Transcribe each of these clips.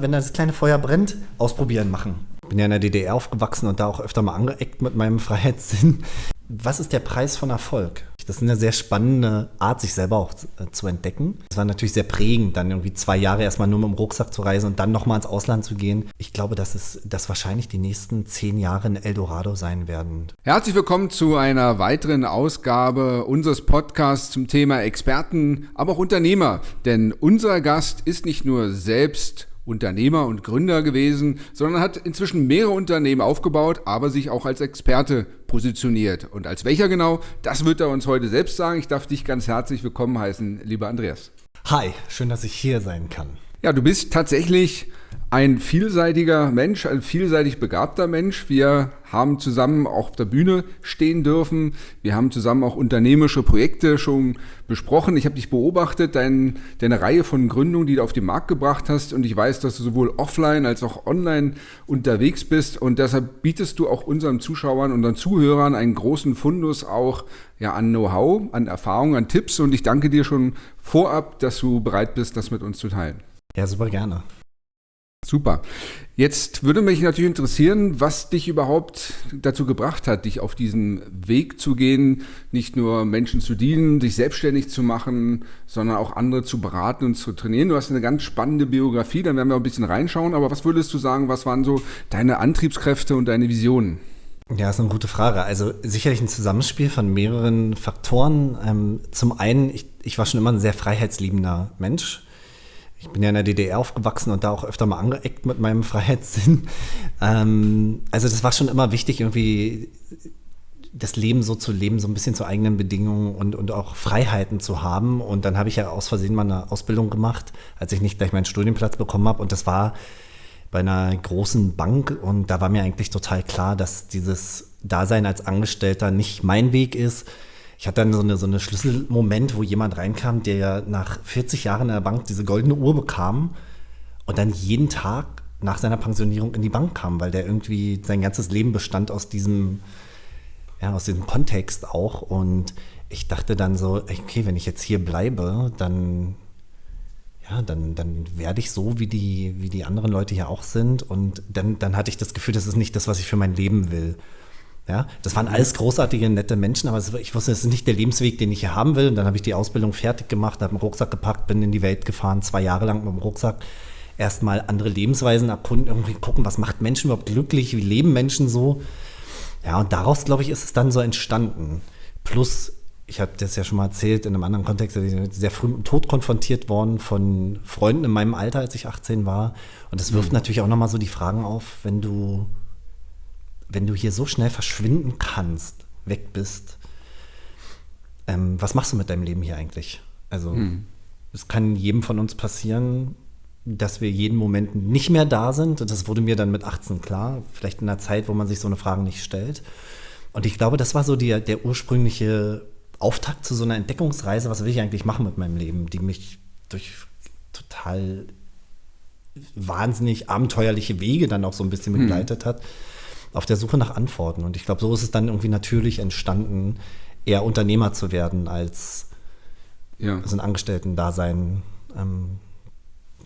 Wenn das kleine Feuer brennt, ausprobieren, machen. Ich bin ja in der DDR aufgewachsen und da auch öfter mal angeeckt mit meinem Freiheitssinn. Was ist der Preis von Erfolg? Das ist eine sehr spannende Art, sich selber auch äh, zu entdecken. Es war natürlich sehr prägend, dann irgendwie zwei Jahre erstmal nur mit dem Rucksack zu reisen und dann nochmal ins Ausland zu gehen. Ich glaube, dass es dass wahrscheinlich die nächsten zehn Jahre ein Eldorado sein werden. Herzlich willkommen zu einer weiteren Ausgabe unseres Podcasts zum Thema Experten, aber auch Unternehmer. Denn unser Gast ist nicht nur selbst Unternehmer und Gründer gewesen, sondern hat inzwischen mehrere Unternehmen aufgebaut, aber sich auch als Experte positioniert. Und als welcher genau, das wird er uns heute selbst sagen. Ich darf dich ganz herzlich willkommen heißen, lieber Andreas. Hi, schön, dass ich hier sein kann. Ja, du bist tatsächlich ein vielseitiger Mensch, ein vielseitig begabter Mensch. Wir haben zusammen auch auf der Bühne stehen dürfen. Wir haben zusammen auch unternehmerische Projekte schon besprochen. Ich habe dich beobachtet, dein, deine Reihe von Gründungen, die du auf den Markt gebracht hast. Und ich weiß, dass du sowohl offline als auch online unterwegs bist. Und deshalb bietest du auch unseren Zuschauern, unseren Zuhörern einen großen Fundus auch ja, an Know-how, an Erfahrung, an Tipps. Und ich danke dir schon vorab, dass du bereit bist, das mit uns zu teilen. Ja, super gerne. Super. Jetzt würde mich natürlich interessieren, was dich überhaupt dazu gebracht hat, dich auf diesen Weg zu gehen, nicht nur Menschen zu dienen, dich selbstständig zu machen, sondern auch andere zu beraten und zu trainieren. Du hast eine ganz spannende Biografie, dann werden wir ein bisschen reinschauen. Aber was würdest du sagen, was waren so deine Antriebskräfte und deine Visionen? Ja, ist eine gute Frage. Also sicherlich ein Zusammenspiel von mehreren Faktoren. Ähm, zum einen, ich, ich war schon immer ein sehr freiheitsliebender Mensch ich bin ja in der DDR aufgewachsen und da auch öfter mal angeeckt mit meinem Freiheitssinn. Ähm, also das war schon immer wichtig, irgendwie das Leben so zu leben, so ein bisschen zu eigenen Bedingungen und, und auch Freiheiten zu haben. Und dann habe ich ja aus Versehen mal eine Ausbildung gemacht, als ich nicht gleich meinen Studienplatz bekommen habe. Und das war bei einer großen Bank und da war mir eigentlich total klar, dass dieses Dasein als Angestellter nicht mein Weg ist ich hatte dann so eine, so eine Schlüsselmoment, wo jemand reinkam, der ja nach 40 Jahren in der Bank diese goldene Uhr bekam und dann jeden Tag nach seiner Pensionierung in die Bank kam, weil der irgendwie sein ganzes Leben bestand aus diesem, ja, aus diesem Kontext auch. Und ich dachte dann so, okay, wenn ich jetzt hier bleibe, dann, ja, dann, dann werde ich so, wie die, wie die anderen Leute hier auch sind. Und dann, dann hatte ich das Gefühl, das ist nicht das, was ich für mein Leben will. Ja, das waren alles großartige, nette Menschen, aber ich wusste, das ist nicht der Lebensweg, den ich hier haben will. Und dann habe ich die Ausbildung fertig gemacht, habe einen Rucksack gepackt, bin in die Welt gefahren, zwei Jahre lang mit dem Rucksack. Erstmal andere Lebensweisen erkunden, irgendwie gucken, was macht Menschen überhaupt glücklich, wie leben Menschen so. Ja, und daraus, glaube ich, ist es dann so entstanden. Plus, ich habe das ja schon mal erzählt, in einem anderen Kontext, sehr früh mit dem Tod konfrontiert worden von Freunden in meinem Alter, als ich 18 war. Und das wirft mhm. natürlich auch nochmal so die Fragen auf, wenn du wenn du hier so schnell verschwinden kannst, weg bist, ähm, was machst du mit deinem Leben hier eigentlich? Also, hm. es kann jedem von uns passieren, dass wir jeden Moment nicht mehr da sind. Das wurde mir dann mit 18 klar, vielleicht in einer Zeit, wo man sich so eine Frage nicht stellt. Und ich glaube, das war so die, der ursprüngliche Auftakt zu so einer Entdeckungsreise, was will ich eigentlich machen mit meinem Leben, die mich durch total wahnsinnig abenteuerliche Wege dann auch so ein bisschen hm. begleitet hm. hat auf der Suche nach Antworten. Und ich glaube, so ist es dann irgendwie natürlich entstanden, eher Unternehmer zu werden, als ja. also ein Angestellten-Dasein ähm,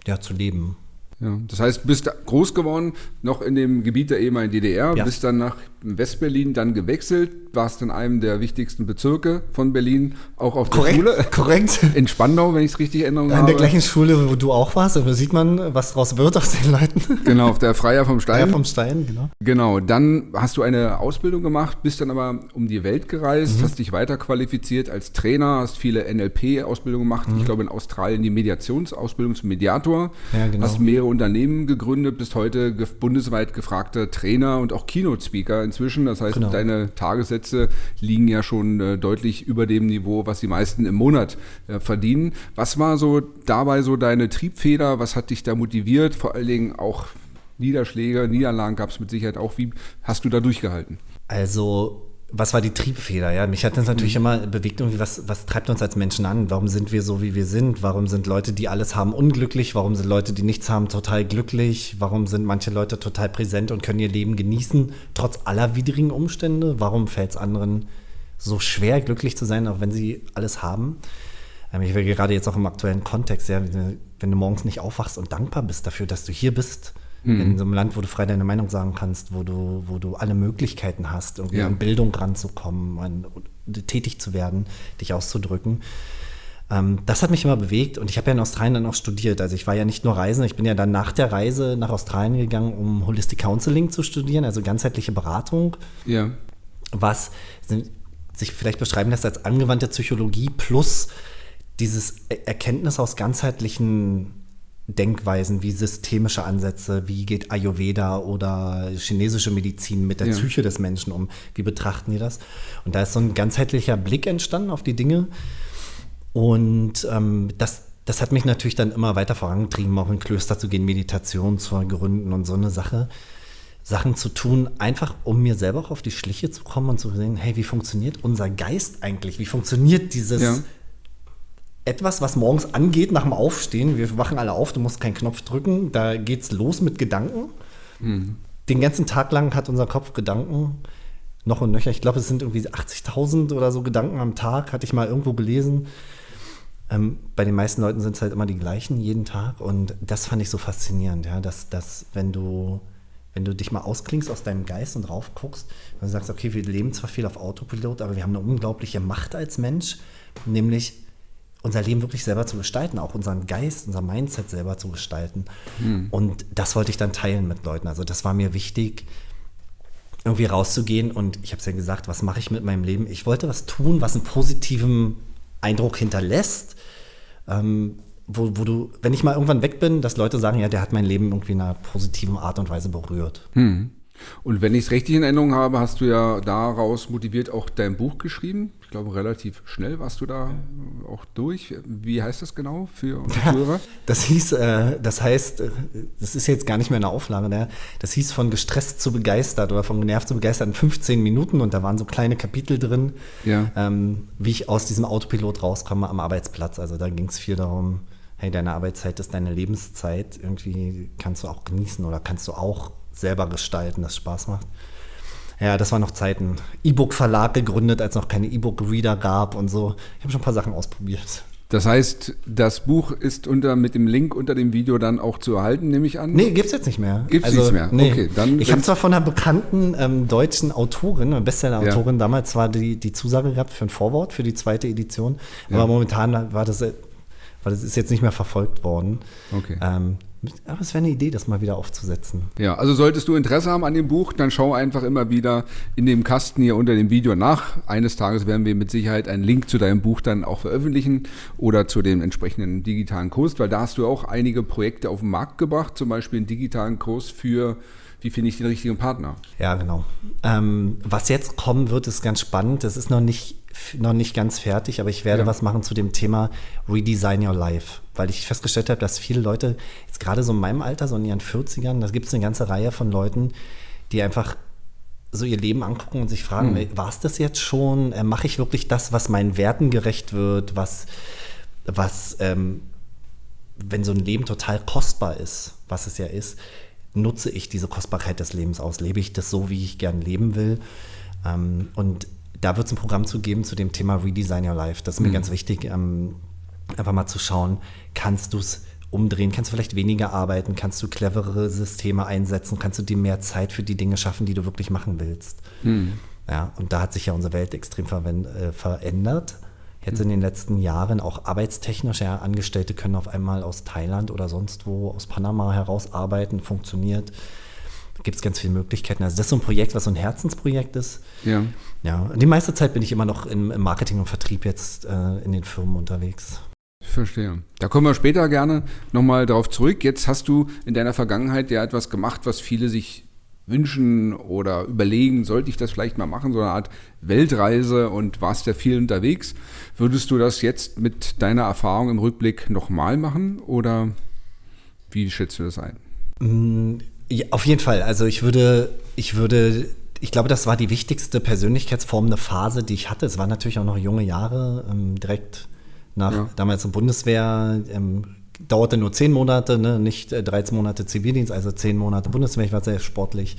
ja, zu leben. Ja, das heißt, du bist groß geworden, noch in dem Gebiet der ehemaligen DDR, ja. bist dann nach Westberlin dann gewechselt, warst in einem der wichtigsten Bezirke von Berlin, auch auf korrekt, der Schule. Korrekt. In Spandau, wenn ich es richtig erinnere. In habe. der gleichen Schule, wo du auch warst, da sieht man, was daraus wird aus den Leuten. Genau, auf der Freier vom Stein. Freier vom Stein, genau. Genau, dann hast du eine Ausbildung gemacht, bist dann aber um die Welt gereist, mhm. hast dich weiterqualifiziert als Trainer, hast viele NLP-Ausbildungen gemacht, mhm. ich glaube in Australien die Mediationsausbildung zum Mediator, ja, genau. hast mehrere Unternehmen gegründet, bist heute bundesweit gefragter Trainer und auch Keynote-Speaker inzwischen. Das heißt, genau. deine Tagessätze liegen ja schon äh, deutlich über dem Niveau, was die meisten im Monat äh, verdienen. Was war so dabei so deine Triebfeder? Was hat dich da motiviert? Vor allen Dingen auch Niederschläge, Niederlagen gab es mit Sicherheit auch. Wie hast du da durchgehalten? Also was war die Triebfeder? Ja, mich hat das natürlich mhm. immer bewegt, irgendwie, was, was treibt uns als Menschen an? Warum sind wir so, wie wir sind? Warum sind Leute, die alles haben, unglücklich? Warum sind Leute, die nichts haben, total glücklich? Warum sind manche Leute total präsent und können ihr Leben genießen, trotz aller widrigen Umstände? Warum fällt es anderen so schwer, glücklich zu sein, auch wenn sie alles haben? Ähm, ich will gerade jetzt auch im aktuellen Kontext, ja, wenn du morgens nicht aufwachst und dankbar bist dafür, dass du hier bist, mhm. in so einem Land, wo du frei deine Meinung sagen kannst, wo du, wo du alle Möglichkeiten hast, irgendwie ja. an Bildung ranzukommen, an, tätig zu werden, dich auszudrücken. Ähm, das hat mich immer bewegt und ich habe ja in Australien dann auch studiert. Also ich war ja nicht nur Reisen, ich bin ja dann nach der Reise nach Australien gegangen, um Holistic Counseling zu studieren, also ganzheitliche Beratung. Ja. Was sich vielleicht beschreiben lässt als angewandte Psychologie plus dieses Erkenntnis aus ganzheitlichen Denkweisen wie systemische Ansätze, wie geht Ayurveda oder chinesische Medizin mit der ja. Psyche des Menschen um, wie betrachten die das? Und da ist so ein ganzheitlicher Blick entstanden auf die Dinge. Und ähm, das, das hat mich natürlich dann immer weiter vorangetrieben, auch in Klöster zu gehen, Meditation zu gründen und so eine Sache. Sachen zu tun, einfach um mir selber auch auf die Schliche zu kommen und zu sehen, hey, wie funktioniert unser Geist eigentlich? Wie funktioniert dieses ja. Etwas, was morgens angeht nach dem Aufstehen? Wir wachen alle auf, du musst keinen Knopf drücken, da geht's los mit Gedanken. Mhm. Den ganzen Tag lang hat unser Kopf Gedanken noch und nöcher. Ich glaube, es sind irgendwie 80.000 oder so Gedanken am Tag, hatte ich mal irgendwo gelesen. Ähm, bei den meisten Leuten sind es halt immer die gleichen jeden Tag und das fand ich so faszinierend, ja, dass, dass wenn du wenn du dich mal ausklingst aus deinem Geist und rauf guckst, und sagst, okay, wir leben zwar viel auf Autopilot, aber wir haben eine unglaubliche Macht als Mensch, nämlich unser Leben wirklich selber zu gestalten, auch unseren Geist, unser Mindset selber zu gestalten. Hm. Und das wollte ich dann teilen mit Leuten. Also das war mir wichtig, irgendwie rauszugehen. Und ich habe es ja gesagt, was mache ich mit meinem Leben? Ich wollte was tun, was einen positiven Eindruck hinterlässt. Ähm, wo, wo du, wenn ich mal irgendwann weg bin, dass Leute sagen, ja, der hat mein Leben irgendwie in einer positiven Art und Weise berührt. Hm. Und wenn ich es richtig in Erinnerung habe, hast du ja daraus motiviert auch dein Buch geschrieben. Ich glaube, relativ schnell warst du da auch durch. Wie heißt das genau für unsere Hörer? Das hieß, äh, das heißt, äh, das ist jetzt gar nicht mehr eine Auflage, ne? das hieß von gestresst zu begeistert oder von genervt zu begeistert in 15 Minuten und da waren so kleine Kapitel drin, ja. ähm, wie ich aus diesem Autopilot rauskomme am Arbeitsplatz. Also da ging es viel darum, hey, deine Arbeitszeit ist deine Lebenszeit, irgendwie kannst du auch genießen oder kannst du auch selber gestalten, das Spaß macht. Ja, das waren noch Zeiten. E-Book-Verlag gegründet, als noch keine E-Book-Reader gab und so. Ich habe schon ein paar Sachen ausprobiert. Das heißt, das Buch ist unter, mit dem Link unter dem Video dann auch zu erhalten, nehme ich an? Nee, gibt es jetzt nicht mehr. Gibt es also, nichts mehr? Nee. Okay, dann. Ich habe zwar von einer bekannten ähm, deutschen Autorin, Bestseller-Autorin, ja. damals war die, die Zusage gehabt für ein Vorwort für die zweite Edition, ja. aber momentan war das weil es ist jetzt nicht mehr verfolgt worden. Okay. Ähm, aber es wäre eine Idee, das mal wieder aufzusetzen. Ja, also solltest du Interesse haben an dem Buch, dann schau einfach immer wieder in dem Kasten hier unter dem Video nach. Eines Tages werden wir mit Sicherheit einen Link zu deinem Buch dann auch veröffentlichen oder zu dem entsprechenden digitalen Kurs, weil da hast du auch einige Projekte auf den Markt gebracht, zum Beispiel einen digitalen Kurs für wie finde ich den richtigen Partner? Ja, genau. Ähm, was jetzt kommen wird, ist ganz spannend. Das ist noch nicht noch nicht ganz fertig, aber ich werde ja. was machen zu dem Thema Redesign Your Life, weil ich festgestellt habe, dass viele Leute, jetzt gerade so in meinem Alter, so in ihren 40ern, da gibt es eine ganze Reihe von Leuten, die einfach so ihr Leben angucken und sich fragen, mhm. war es das jetzt schon? Äh, Mache ich wirklich das, was meinen Werten gerecht wird? Was, was ähm, wenn so ein Leben total kostbar ist, was es ja ist, nutze ich diese Kostbarkeit des Lebens aus? Lebe ich das so, wie ich gern leben will? Ähm, und da wird es ein Programm zu geben zu dem Thema Redesign Your Life. Das ist mir mhm. ganz wichtig, ähm, einfach mal zu schauen, kannst du es umdrehen, kannst du vielleicht weniger arbeiten, kannst du cleverere Systeme einsetzen, kannst du dir mehr Zeit für die Dinge schaffen, die du wirklich machen willst. Mhm. Ja, und da hat sich ja unsere Welt extrem äh, verändert. Jetzt in den letzten Jahren auch arbeitstechnisch, ja, Angestellte können auf einmal aus Thailand oder sonst wo, aus Panama heraus arbeiten, funktioniert gibt es ganz viele Möglichkeiten. Also das ist so ein Projekt, was so ein Herzensprojekt ist. Ja. Ja, die meiste Zeit bin ich immer noch im, im Marketing und Vertrieb jetzt äh, in den Firmen unterwegs. Ich verstehe. Da kommen wir später gerne nochmal drauf zurück. Jetzt hast du in deiner Vergangenheit ja etwas gemacht, was viele sich wünschen oder überlegen, sollte ich das vielleicht mal machen, so eine Art Weltreise und warst ja viel unterwegs. Würdest du das jetzt mit deiner Erfahrung im Rückblick nochmal machen oder wie schätzt du das ein? Ja, auf jeden Fall. Also ich würde, ich würde, ich glaube, das war die wichtigste persönlichkeitsformende Phase, die ich hatte. Es waren natürlich auch noch junge Jahre, ähm, direkt nach ja. damals in Bundeswehr. Ähm, dauerte nur zehn Monate, ne? nicht äh, 13 Monate Zivildienst, also zehn Monate Bundeswehr. Ich war sehr sportlich.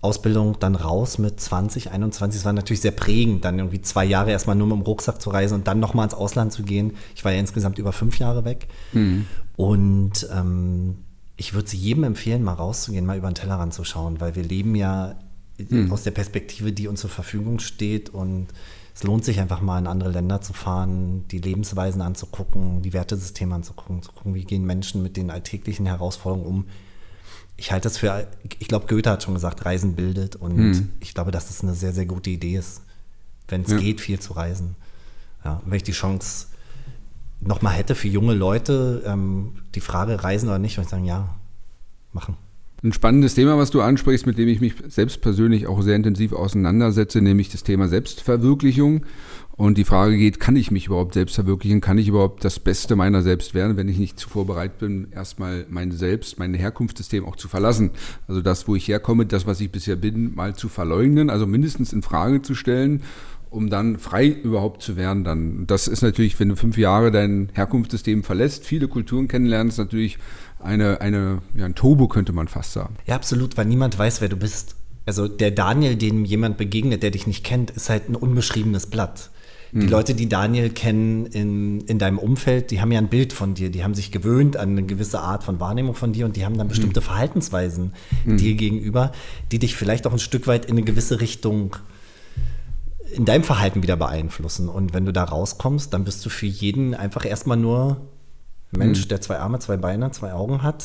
Ausbildung dann raus mit 20, 21. Es war natürlich sehr prägend, dann irgendwie zwei Jahre erstmal nur mit dem Rucksack zu reisen und dann nochmal ins Ausland zu gehen. Ich war ja insgesamt über fünf Jahre weg. Mhm. Und ähm, ich würde jedem empfehlen, mal rauszugehen, mal über den Tellerrand zu schauen, weil wir leben ja mhm. aus der Perspektive, die uns zur Verfügung steht und es lohnt sich einfach mal in andere Länder zu fahren, die Lebensweisen anzugucken, die Wertesysteme anzugucken, zu gucken, wie gehen Menschen mit den alltäglichen Herausforderungen um. Ich halte das für, ich glaube, Goethe hat schon gesagt, Reisen bildet und hm. ich glaube, dass das eine sehr, sehr gute Idee ist, wenn es ja. geht, viel zu reisen. Ja, wenn ich die Chance nochmal hätte für junge Leute, ähm, die Frage reisen oder nicht, würde ich sagen, ja, machen. Ein spannendes Thema, was du ansprichst, mit dem ich mich selbst persönlich auch sehr intensiv auseinandersetze, nämlich das Thema Selbstverwirklichung. Und die Frage geht, kann ich mich überhaupt selbst verwirklichen? Kann ich überhaupt das Beste meiner selbst werden, wenn ich nicht zuvor bereit bin, erstmal mein Selbst, mein Herkunftssystem auch zu verlassen? Also das, wo ich herkomme, das, was ich bisher bin, mal zu verleugnen, also mindestens in Frage zu stellen um dann frei überhaupt zu werden. Dann. Das ist natürlich, wenn du fünf Jahre dein Herkunftssystem verlässt, viele Kulturen kennenlernst, natürlich eine, eine, ja, ein Turbo könnte man fast sagen. Ja, absolut, weil niemand weiß, wer du bist. Also der Daniel, dem jemand begegnet, der dich nicht kennt, ist halt ein unbeschriebenes Blatt. Die mhm. Leute, die Daniel kennen in, in deinem Umfeld, die haben ja ein Bild von dir, die haben sich gewöhnt an eine gewisse Art von Wahrnehmung von dir und die haben dann bestimmte mhm. Verhaltensweisen mhm. dir gegenüber, die dich vielleicht auch ein Stück weit in eine gewisse Richtung in deinem Verhalten wieder beeinflussen. Und wenn du da rauskommst, dann bist du für jeden einfach erstmal nur Mensch, mhm. der zwei Arme, zwei Beine, zwei Augen hat,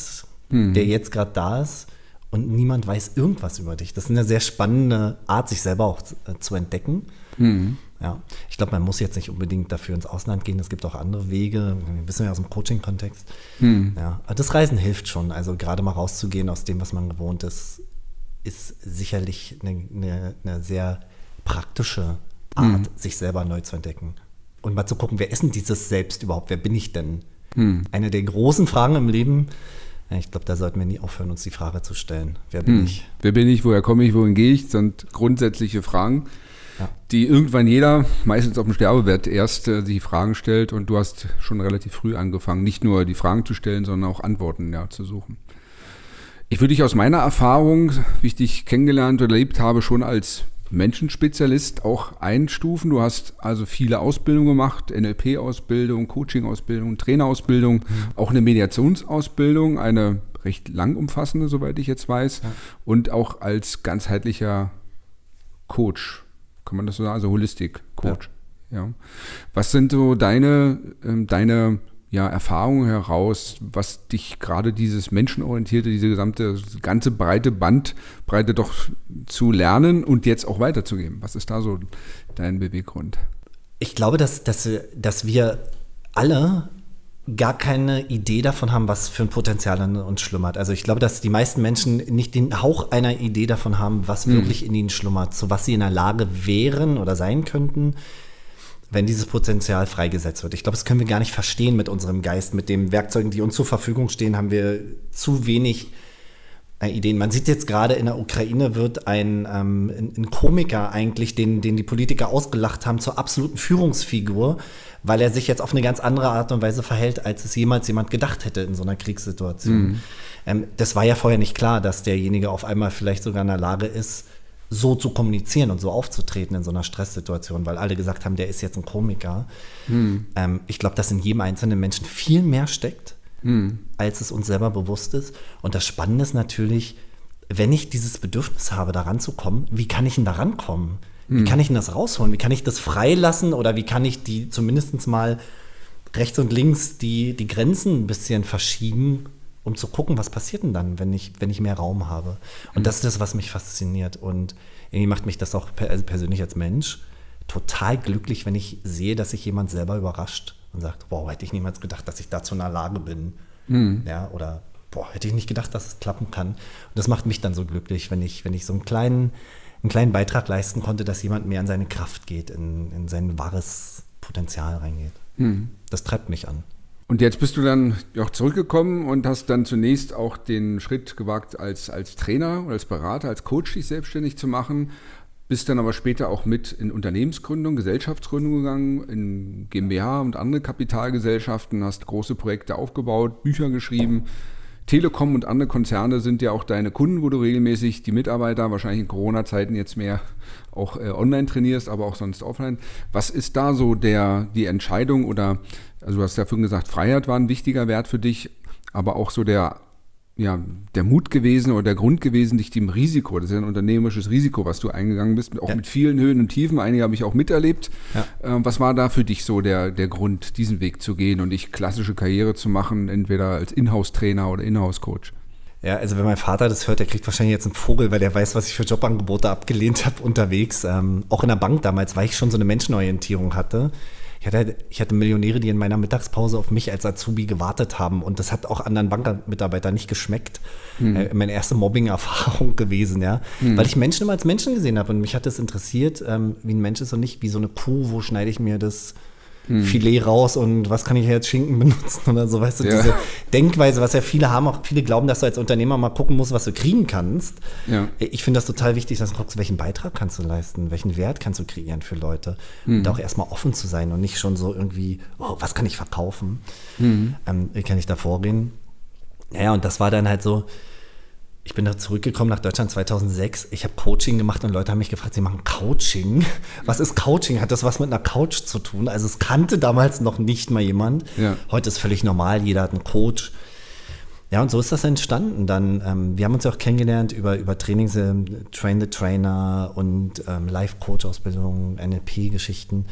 mhm. der jetzt gerade da ist und niemand weiß irgendwas über dich. Das ist eine sehr spannende Art, sich selber auch äh, zu entdecken. Mhm. Ja, ich glaube, man muss jetzt nicht unbedingt dafür ins Ausland gehen. Es gibt auch andere Wege. Wir wissen ja aus dem Coaching-Kontext. Mhm. Ja, das Reisen hilft schon. Also gerade mal rauszugehen aus dem, was man gewohnt ist, ist sicherlich eine, eine, eine sehr praktische Art, mhm. sich selber neu zu entdecken. Und mal zu gucken, wer ist denn dieses Selbst überhaupt? Wer bin ich denn? Hm. Eine der großen Fragen im Leben. Ich glaube, da sollten wir nie aufhören, uns die Frage zu stellen. Wer bin hm. ich? Wer bin ich? Woher komme ich? Wohin gehe ich? Das sind grundsätzliche Fragen, ja. die irgendwann jeder, meistens auf dem Sterbebett, erst äh, die Fragen stellt. Und du hast schon relativ früh angefangen, nicht nur die Fragen zu stellen, sondern auch Antworten ja, zu suchen. Ich würde dich aus meiner Erfahrung, wie ich dich kennengelernt oder erlebt habe, schon als Menschenspezialist auch einstufen. Du hast also viele Ausbildungen gemacht, NLP-Ausbildung, Coaching-Ausbildung, Trainerausbildung, mhm. auch eine Mediationsausbildung, eine recht lang umfassende, soweit ich jetzt weiß, ja. und auch als ganzheitlicher Coach, kann man das so sagen, also Holistik-Coach. Ja. ja. Was sind so deine, ähm, deine ja, Erfahrungen heraus, was dich gerade dieses menschenorientierte, diese gesamte ganze breite Bandbreite doch zu lernen und jetzt auch weiterzugeben? Was ist da so dein Beweggrund? Ich glaube, dass, dass, dass wir alle gar keine Idee davon haben, was für ein Potenzial in uns schlummert. Also ich glaube, dass die meisten Menschen nicht den Hauch einer Idee davon haben, was mhm. wirklich in ihnen schlummert, zu was sie in der Lage wären oder sein könnten, wenn dieses Potenzial freigesetzt wird. Ich glaube, das können wir gar nicht verstehen mit unserem Geist, mit den Werkzeugen, die uns zur Verfügung stehen, haben wir zu wenig äh, Ideen. Man sieht jetzt gerade in der Ukraine wird ein, ähm, ein, ein Komiker eigentlich, den, den die Politiker ausgelacht haben, zur absoluten Führungsfigur, weil er sich jetzt auf eine ganz andere Art und Weise verhält, als es jemals jemand gedacht hätte in so einer Kriegssituation. Mhm. Ähm, das war ja vorher nicht klar, dass derjenige auf einmal vielleicht sogar in der Lage ist, so zu kommunizieren und so aufzutreten in so einer Stresssituation, weil alle gesagt haben, der ist jetzt ein Komiker. Hm. Ähm, ich glaube, dass in jedem einzelnen Menschen viel mehr steckt, hm. als es uns selber bewusst ist. Und das Spannende ist natürlich, wenn ich dieses Bedürfnis habe, da ranzukommen, wie kann ich denn da rankommen? Wie hm. kann ich denn das rausholen? Wie kann ich das freilassen oder wie kann ich die zumindest mal rechts und links die, die Grenzen ein bisschen verschieben, um zu gucken, was passiert denn dann, wenn ich, wenn ich mehr Raum habe. Und mhm. das ist das, was mich fasziniert. Und irgendwie macht mich das auch also persönlich als Mensch total glücklich, wenn ich sehe, dass sich jemand selber überrascht und sagt, wow, hätte ich niemals gedacht, dass ich dazu in der Lage bin. Mhm. Ja, oder boah, hätte ich nicht gedacht, dass es klappen kann. Und das macht mich dann so glücklich, wenn ich, wenn ich so einen kleinen, einen kleinen Beitrag leisten konnte, dass jemand mehr in seine Kraft geht, in, in sein wahres Potenzial reingeht. Mhm. Das treibt mich an. Und jetzt bist du dann auch zurückgekommen und hast dann zunächst auch den Schritt gewagt, als, als Trainer als Berater, als Coach dich selbstständig zu machen. Bist dann aber später auch mit in Unternehmensgründung, Gesellschaftsgründung gegangen, in GmbH und andere Kapitalgesellschaften, hast große Projekte aufgebaut, Bücher geschrieben, Telekom und andere Konzerne sind ja auch deine Kunden, wo du regelmäßig die Mitarbeiter, wahrscheinlich in Corona-Zeiten jetzt mehr auch äh, online trainierst, aber auch sonst offline. Was ist da so der, die Entscheidung oder, also du hast ja vorhin gesagt, Freiheit war ein wichtiger Wert für dich, aber auch so der ja, der Mut gewesen oder der Grund gewesen, dich dem Risiko, das ist ja ein unternehmerisches Risiko, was du eingegangen bist, auch ja. mit vielen Höhen und Tiefen, einige habe ich auch miterlebt. Ja. Ähm, was war da für dich so der, der Grund, diesen Weg zu gehen und nicht klassische Karriere zu machen, entweder als Inhouse-Trainer oder Inhouse-Coach? Ja, also wenn mein Vater das hört, der kriegt wahrscheinlich jetzt einen Vogel, weil der weiß, was ich für Jobangebote abgelehnt habe unterwegs. Ähm, auch in der Bank damals, weil ich schon so eine Menschenorientierung hatte. Ich hatte, ich hatte Millionäre, die in meiner Mittagspause auf mich als Azubi gewartet haben und das hat auch anderen Bankmitarbeitern nicht geschmeckt. Hm. Äh, meine erste Mobbing-Erfahrung gewesen, ja. Hm. Weil ich Menschen immer als Menschen gesehen habe und mich hat das interessiert, ähm, wie ein Mensch ist und nicht wie so eine Kuh, wo schneide ich mir das hm. Filet raus und was kann ich jetzt Schinken benutzen oder so, weißt du, ja. diese Denkweise, was ja viele haben, auch viele glauben, dass du als Unternehmer mal gucken musst, was du kriegen kannst. Ja. Ich finde das total wichtig, dass du guckst, welchen Beitrag kannst du leisten, welchen Wert kannst du kreieren für Leute mhm. und auch erstmal offen zu sein und nicht schon so irgendwie, oh, was kann ich verkaufen, mhm. ähm, wie kann ich da vorgehen. Naja, und das war dann halt so, ich bin da zurückgekommen nach Deutschland 2006. Ich habe Coaching gemacht und Leute haben mich gefragt, sie machen Coaching. Was ist Coaching? Hat das was mit einer Couch zu tun? Also es kannte damals noch nicht mal jemand. Ja. Heute ist völlig normal, jeder hat einen Coach. Ja, und so ist das entstanden. Dann, ähm, wir haben uns ja auch kennengelernt über, über Trainings, äh, Train the Trainer und ähm, Life-Coach-Ausbildung, NLP-Geschichten,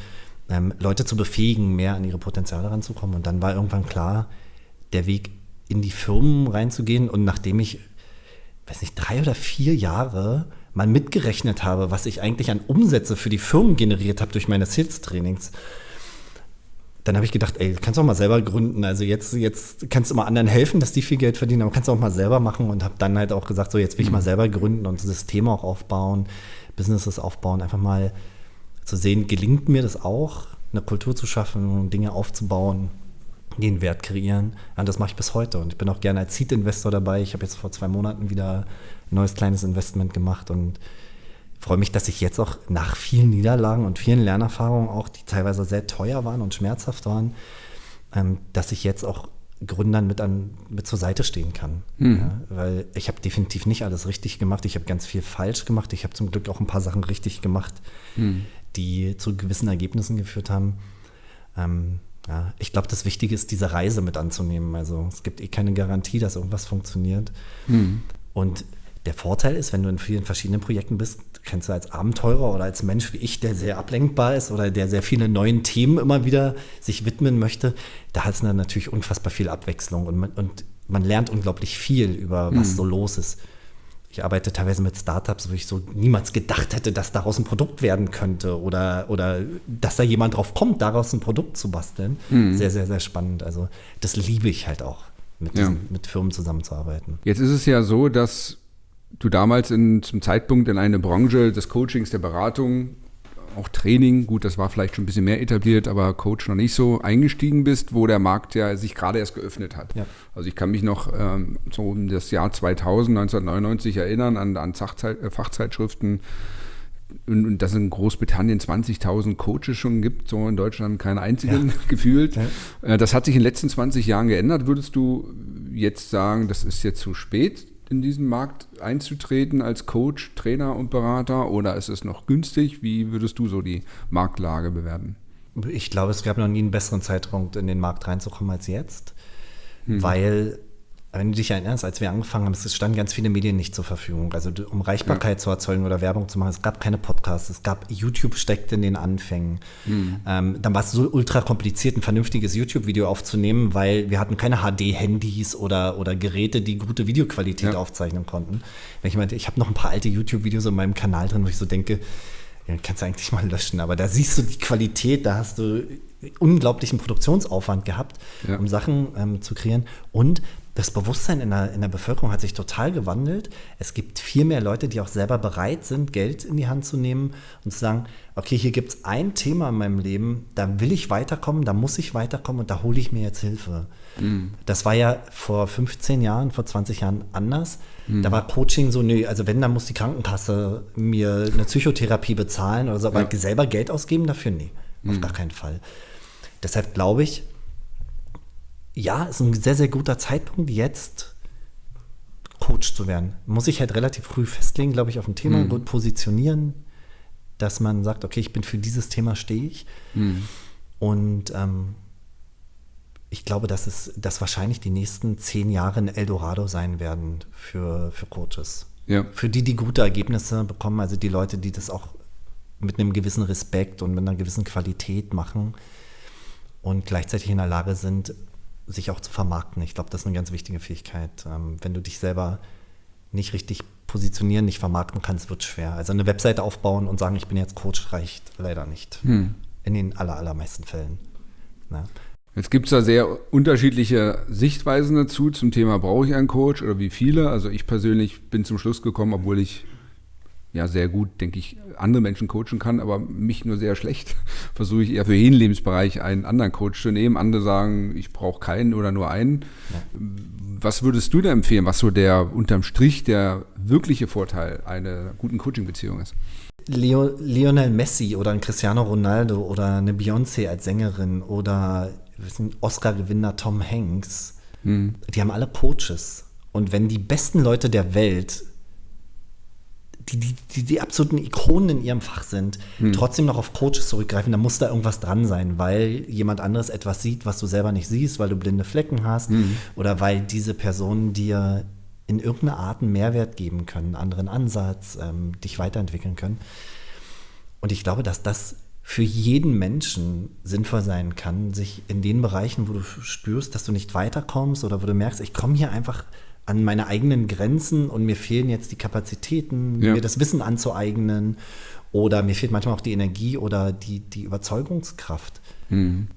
ähm, Leute zu befähigen, mehr an ihre Potenziale ranzukommen. Und dann war irgendwann klar, der Weg in die Firmen reinzugehen. Und nachdem ich weiß nicht, drei oder vier Jahre mal mitgerechnet habe, was ich eigentlich an Umsätze für die Firmen generiert habe durch meine Sales-Trainings, dann habe ich gedacht, ey, kannst du auch mal selber gründen. Also jetzt, jetzt kannst du mal anderen helfen, dass die viel Geld verdienen, aber kannst du auch mal selber machen und habe dann halt auch gesagt, so jetzt will ich mal mhm. selber gründen und Systeme auch aufbauen, Businesses aufbauen, einfach mal zu sehen, gelingt mir das auch, eine Kultur zu schaffen, Dinge aufzubauen den Wert kreieren. Ja, und das mache ich bis heute. Und ich bin auch gerne als Seed-Investor dabei. Ich habe jetzt vor zwei Monaten wieder ein neues kleines Investment gemacht und freue mich, dass ich jetzt auch nach vielen Niederlagen und vielen Lernerfahrungen, auch die teilweise sehr teuer waren und schmerzhaft waren, ähm, dass ich jetzt auch Gründern mit, an, mit zur Seite stehen kann. Mhm. Ja, weil ich habe definitiv nicht alles richtig gemacht. Ich habe ganz viel falsch gemacht. Ich habe zum Glück auch ein paar Sachen richtig gemacht, mhm. die zu gewissen Ergebnissen geführt haben. Ähm, ja, ich glaube, das Wichtige ist, diese Reise mit anzunehmen. Also es gibt eh keine Garantie, dass irgendwas funktioniert. Hm. Und der Vorteil ist, wenn du in vielen verschiedenen Projekten bist, kannst du als Abenteurer oder als Mensch wie ich, der sehr ablenkbar ist oder der sehr viele neuen Themen immer wieder sich widmen möchte, da hat es natürlich unfassbar viel Abwechslung und man, und man lernt unglaublich viel über was hm. so los ist. Ich arbeite teilweise mit Startups, wo ich so niemals gedacht hätte, dass daraus ein Produkt werden könnte oder, oder dass da jemand drauf kommt, daraus ein Produkt zu basteln. Mhm. Sehr, sehr, sehr spannend. Also das liebe ich halt auch, mit, diesen, ja. mit Firmen zusammenzuarbeiten. Jetzt ist es ja so, dass du damals in, zum Zeitpunkt in eine Branche des Coachings, der Beratung auch Training, gut, das war vielleicht schon ein bisschen mehr etabliert, aber Coach noch nicht so eingestiegen bist, wo der Markt ja sich gerade erst geöffnet hat. Ja. Also ich kann mich noch ähm, so um das Jahr 2000, 1999 erinnern an, an Fachzeit, äh, Fachzeitschriften und, und dass in Großbritannien 20.000 Coaches schon gibt, so in Deutschland keinen einzigen ja. gefühlt. Ja. Äh, das hat sich in den letzten 20 Jahren geändert. Würdest du jetzt sagen, das ist jetzt zu spät? In diesen Markt einzutreten als Coach, Trainer und Berater oder ist es noch günstig? Wie würdest du so die Marktlage bewerten? Ich glaube, es gab noch nie einen besseren Zeitpunkt, in den Markt reinzukommen als jetzt, hm. weil wenn du dich erinnerst, als wir angefangen haben, es standen ganz viele Medien nicht zur Verfügung. Also um Reichbarkeit ja. zu erzeugen oder Werbung zu machen, es gab keine Podcasts, es gab YouTube steckt in den Anfängen. Mhm. Ähm, dann war es so ultra kompliziert, ein vernünftiges YouTube-Video aufzunehmen, weil wir hatten keine HD-Handys oder, oder Geräte, die gute Videoqualität ja. aufzeichnen konnten. Wenn ich meinte, ich habe noch ein paar alte YouTube-Videos in meinem Kanal drin, wo ich so denke, ja, kannst du eigentlich mal löschen, aber da siehst du die Qualität, da hast du unglaublichen Produktionsaufwand gehabt, ja. um Sachen ähm, zu kreieren. Und das Bewusstsein in der, in der Bevölkerung hat sich total gewandelt. Es gibt viel mehr Leute, die auch selber bereit sind, Geld in die Hand zu nehmen und zu sagen, okay, hier gibt es ein Thema in meinem Leben, da will ich weiterkommen, da muss ich weiterkommen und da hole ich mir jetzt Hilfe. Mhm. Das war ja vor 15 Jahren, vor 20 Jahren anders. Mhm. Da war Coaching so, nö, also wenn, dann muss die Krankenkasse mir eine Psychotherapie bezahlen oder so, aber ja. selber Geld ausgeben dafür, nee, mhm. auf gar keinen Fall. Deshalb glaube ich, ja, ist ein sehr, sehr guter Zeitpunkt jetzt Coach zu werden, muss ich halt relativ früh festlegen, glaube ich, auf ein Thema, Mhm. gut positionieren, dass man sagt, okay, ich bin für dieses Thema stehe ich. Mhm. Und ähm, ich glaube, dass es, dass wahrscheinlich die nächsten zehn Jahre ein Eldorado sein werden für, für Coaches. Ja. Für die, die gute Ergebnisse bekommen, also die Leute, die das auch mit einem gewissen Respekt und mit einer gewissen Qualität machen und gleichzeitig in der Lage sind, sich auch zu vermarkten. Ich glaube, das ist eine ganz wichtige Fähigkeit. Ähm, wenn du dich selber nicht richtig positionieren, nicht vermarkten kannst, wird es schwer. Also eine Webseite aufbauen und sagen, ich bin jetzt Coach, reicht leider nicht. Hm. In den aller, allermeisten Fällen. Ja. Jetzt gibt es da sehr unterschiedliche Sichtweisen dazu zum Thema, brauche ich einen Coach oder wie viele? Also ich persönlich bin zum Schluss gekommen, obwohl ich ja sehr gut, denke ich, andere Menschen coachen kann, aber mich nur sehr schlecht, versuche ich eher für jeden Lebensbereich einen anderen Coach zu nehmen. Andere sagen, ich brauche keinen oder nur einen. Was würdest du da empfehlen, was so der unterm Strich der wirkliche Vorteil einer guten Coaching-Beziehung ist? Leo, Lionel Messi oder ein Cristiano Ronaldo oder eine Beyoncé als Sängerin oder Oscar-Gewinner Tom Hanks, die haben alle Coaches. Und wenn die besten Leute der Welt, die die, die, die absoluten Ikonen in ihrem Fach sind, trotzdem noch auf Coaches zurückgreifen, dann muss da irgendwas dran sein, weil jemand anderes etwas sieht, was du selber nicht siehst, weil du blinde Flecken hast oder weil diese Personen dir in irgendeiner Art einen Mehrwert geben können, einen anderen Ansatz, ähm, dich weiterentwickeln können. Und ich glaube, dass das für jeden Menschen sinnvoll sein kann, sich in den Bereichen, wo du spürst, dass du nicht weiterkommst oder wo du merkst, ich komme hier einfach an meine eigenen Grenzen und mir fehlen jetzt die Kapazitäten, Ja. mir das Wissen anzueignen oder mir fehlt manchmal auch die Energie oder die, die Überzeugungskraft,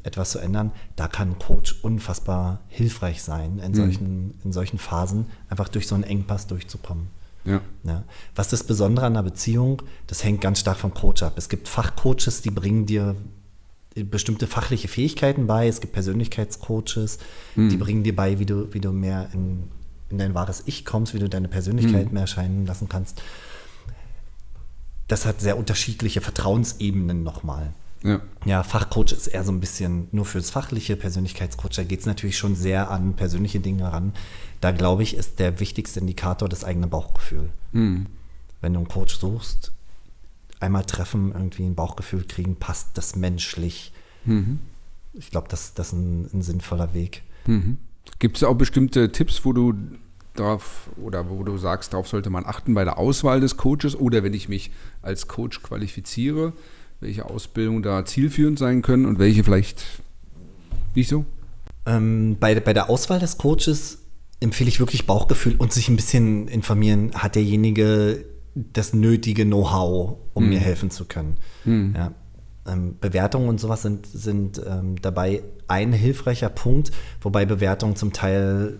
etwas zu ändern. Da kann Coach unfassbar hilfreich sein, in solchen, in solchen Phasen einfach durch so einen Engpass durchzukommen. Ja. Ja. Was das Besondere an einer Beziehung, das hängt ganz stark vom Coach ab. Es gibt Fachcoaches, die bringen dir bestimmte fachliche Fähigkeiten bei. Es gibt Persönlichkeitscoaches, die bringen dir bei, wie du, wie du mehr in, in dein wahres Ich kommst, wie du deine Persönlichkeit mehr erscheinen lassen kannst. Das hat sehr unterschiedliche Vertrauensebenen nochmal. Ja. Ja, Fachcoach ist eher so ein bisschen nur fürs Fachliche, Persönlichkeitscoach, da geht es natürlich schon sehr an persönliche Dinge ran. Da glaube ich, ist der wichtigste Indikator das eigene Bauchgefühl. Wenn du einen Coach suchst, einmal treffen, irgendwie ein Bauchgefühl kriegen, passt das menschlich. Ich glaube, das, das ist ein, ein sinnvoller Weg. Gibt es auch bestimmte Tipps, wo du darauf oder wo du sagst, darauf sollte man achten bei der Auswahl des Coaches oder wenn ich mich als Coach qualifiziere, welche Ausbildungen da zielführend sein können und welche vielleicht nicht so? Ähm, bei, bei der Auswahl des Coaches empfehle ich wirklich Bauchgefühl und sich ein bisschen informieren, hat derjenige das nötige Know-how, um mir helfen zu können. Ja. Ähm, Bewertungen und sowas sind, sind ähm, dabei ein hilfreicher Punkt, wobei Bewertungen zum Teil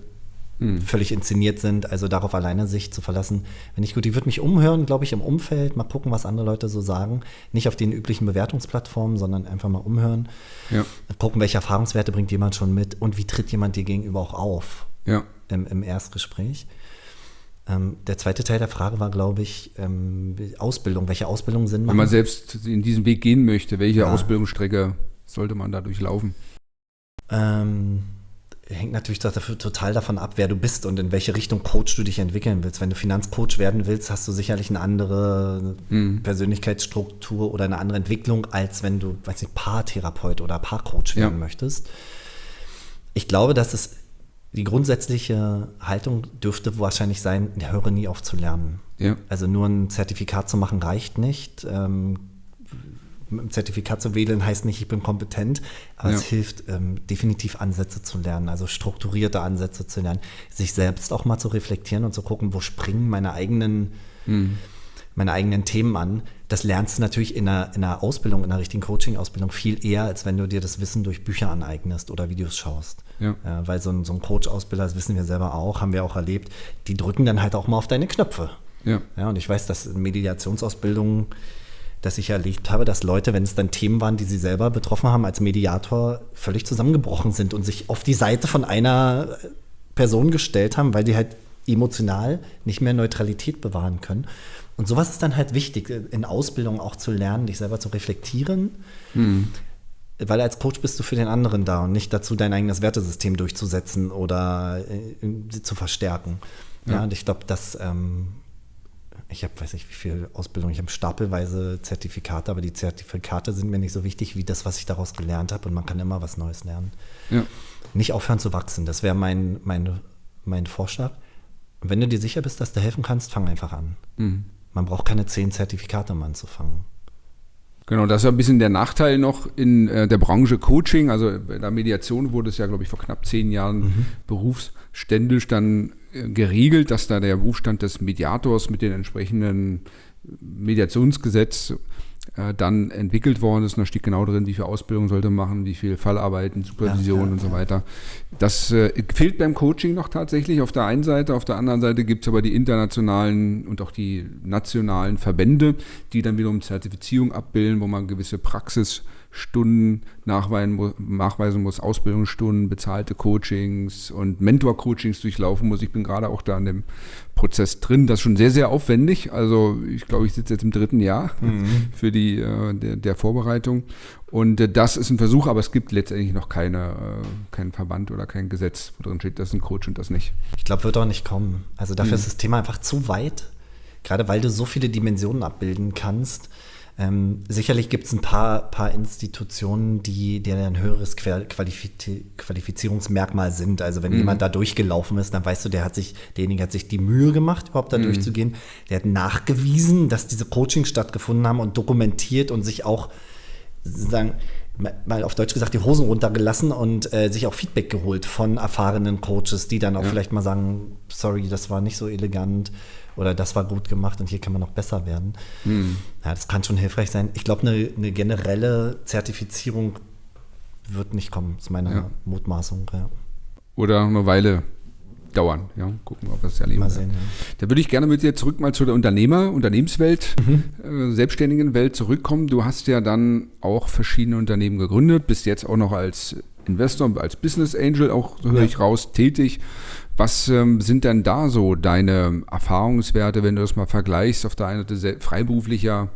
völlig inszeniert sind, also darauf alleine sich zu verlassen. Wenn ich gut, ich würde mich umhören, glaube ich, im Umfeld, mal gucken, was andere Leute so sagen. Nicht auf den üblichen Bewertungsplattformen, sondern einfach mal umhören. Ja. Gucken, welche Erfahrungswerte bringt jemand schon mit und wie tritt jemand dir gegenüber auch auf Ja. im, im Erstgespräch. Ähm, der zweite Teil der Frage war, glaube ich, ähm, Ausbildung. Welche Ausbildung Sinn Wenn machen? man selbst in diesen Weg gehen möchte, welche Ja. Ausbildungsstrecke sollte man da durchlaufen? Ähm, hängt natürlich total davon ab, wer du bist und in welche Richtung Coach du dich entwickeln willst. Wenn du Finanzcoach werden willst, hast du sicherlich eine andere Persönlichkeitsstruktur oder eine andere Entwicklung, als wenn du, weiß nicht, Paartherapeut oder Paarcoach werden Ja. möchtest. Ich glaube, dass es die grundsätzliche Haltung dürfte wahrscheinlich sein, höre nie auf zu lernen. Ja. Also nur ein Zertifikat zu machen reicht nicht. Ähm, dem Zertifikat zu wedeln heißt nicht, ich bin kompetent, aber Ja. es hilft ähm, definitiv Ansätze zu lernen, also strukturierte Ansätze zu lernen, sich selbst auch mal zu reflektieren und zu gucken, wo springen meine eigenen, meine eigenen Themen an. Das lernst du natürlich in einer, in einer Ausbildung, in einer richtigen Coaching-Ausbildung viel eher, als wenn du dir das Wissen durch Bücher aneignest oder Videos schaust. Ja. Ja, weil so ein, so ein Coach-Ausbilder, das wissen wir selber auch, haben wir auch erlebt, die drücken dann halt auch mal auf deine Knöpfe. Ja. Ja, und ich weiß, dass in Mediationsausbildungen, dass ich erlebt habe, dass Leute, wenn es dann Themen waren, die sie selber betroffen haben, als Mediator völlig zusammengebrochen sind und sich auf die Seite von einer Person gestellt haben, weil die halt emotional nicht mehr Neutralität bewahren können. Und sowas ist dann halt wichtig, in Ausbildung auch zu lernen, dich selber zu reflektieren. weil als Coach bist du für den anderen da und nicht dazu, dein eigenes Wertesystem durchzusetzen oder äh, zu verstärken. Ja, ja und ich glaube, dass ähm, ich habe, weiß nicht, wie viel Ausbildung, ich habe stapelweise Zertifikate, aber die Zertifikate sind mir nicht so wichtig wie das, was ich daraus gelernt habe und man kann immer was Neues lernen. Ja. Nicht aufhören zu wachsen, das wäre mein, mein, mein Vorschlag. wenn du dir sicher bist, dass du helfen kannst, fang einfach an. Mhm. Man braucht keine zehn Zertifikate, um anzufangen. Genau, das ist ja ein bisschen der Nachteil noch in äh, der Branche Coaching. Also in der Mediation wurde es ja, glaube ich, vor knapp zehn Jahren mhm. berufsständisch dann äh, geregelt, dass da der Berufsstand des Mediators mit den entsprechenden Mediationsgesetz äh, dann entwickelt worden ist. Und da steht genau drin, wie viel Ausbildung sollte man machen, wie viel Fallarbeiten, Supervision ja, ja, und so weiter. Das äh, fehlt beim Coaching noch tatsächlich auf der einen Seite. Auf der anderen Seite gibt es aber die internationalen und auch die nationalen Verbände, die dann wiederum Zertifizierung abbilden, wo man gewisse Praxis Stunden nachweisen, muss, Ausbildungsstunden, bezahlte Coachings und Mentor-Coachings durchlaufen muss. Ich bin gerade auch da in dem Prozess drin. Das ist schon sehr, sehr aufwendig. Also ich glaube, ich sitze jetzt im dritten Jahr mhm. für die äh, der, der, Vorbereitung. Und äh, das ist ein Versuch, aber es gibt letztendlich noch keine, äh, keinen Verband oder kein Gesetz, wo drin steht, das ist ein Coach und das nicht. Ich glaube, wird auch nicht kommen. Also dafür mhm. ist das Thema einfach zu weit. Gerade weil du so viele Dimensionen abbilden kannst ähm, sicherlich gibt es ein paar, paar Institutionen, die, die ein höheres Qualifiz Qualifizierungsmerkmal sind. Also wenn mhm. jemand da durchgelaufen ist, dann weißt du, der hat sich, derjenige hat sich die Mühe gemacht, überhaupt da mhm. durchzugehen. Der hat nachgewiesen, dass diese Coachings stattgefunden haben und dokumentiert und sich auch sozusagen mal auf Deutsch gesagt die Hosen runtergelassen und äh, sich auch Feedback geholt von erfahrenen Coaches, die dann auch ja. vielleicht mal sagen, sorry, das war nicht so elegant oder das war gut gemacht und hier kann man noch besser werden. Mhm. Ja, das kann schon hilfreich sein. Ich glaube, eine, eine, generelle Zertifizierung wird nicht kommen, ist meine ja. Mutmaßung. Ja. Oder eine Weile dauern. Ja, gucken, ob wir es erleben. Mal sehen, ja. Da würde ich gerne mit dir zurück mal zu der Unternehmer, Unternehmenswelt, mhm. äh, selbstständigen Welt zurückkommen. Du hast ja dann auch verschiedene Unternehmen gegründet, bist jetzt auch noch als Investor, als Business Angel auch, so höre ja. ich raus, tätig. Was ähm, sind denn da so deine Erfahrungswerte, wenn du das mal vergleichst, auf der einen Seite freiberuflicher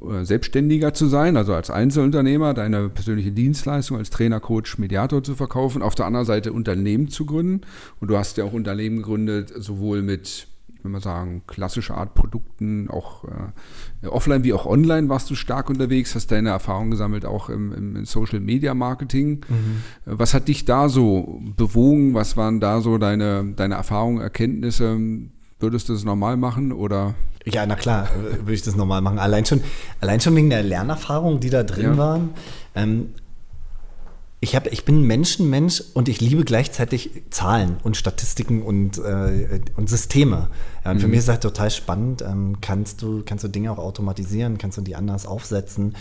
äh, Selbstständiger zu sein, also als Einzelunternehmer, deine persönliche Dienstleistung als Trainer, Coach, Mediator zu verkaufen, auf der anderen Seite Unternehmen zu gründen. Und du hast ja auch Unternehmen gegründet, sowohl mit wenn wir sagen, klassische Art Produkten, auch äh, offline wie auch online warst du stark unterwegs, hast deine Erfahrungen gesammelt, auch im, im Social Media Marketing. Mhm. Was hat dich da so bewogen? Was waren da so deine, deine Erfahrungen, Erkenntnisse? Würdest du das normal machen oder? Ja, na klar, würde ich das normal machen. Allein schon, allein schon wegen der Lernerfahrungen, die da drin ja. waren. Ähm, ich, hab, ich bin Menschenmensch und ich liebe gleichzeitig Zahlen und Statistiken und, äh, und Systeme. Ja, und mhm. für mich ist das total spannend. Ähm, kannst, du, kannst du Dinge auch automatisieren? Kannst du die anders aufsetzen?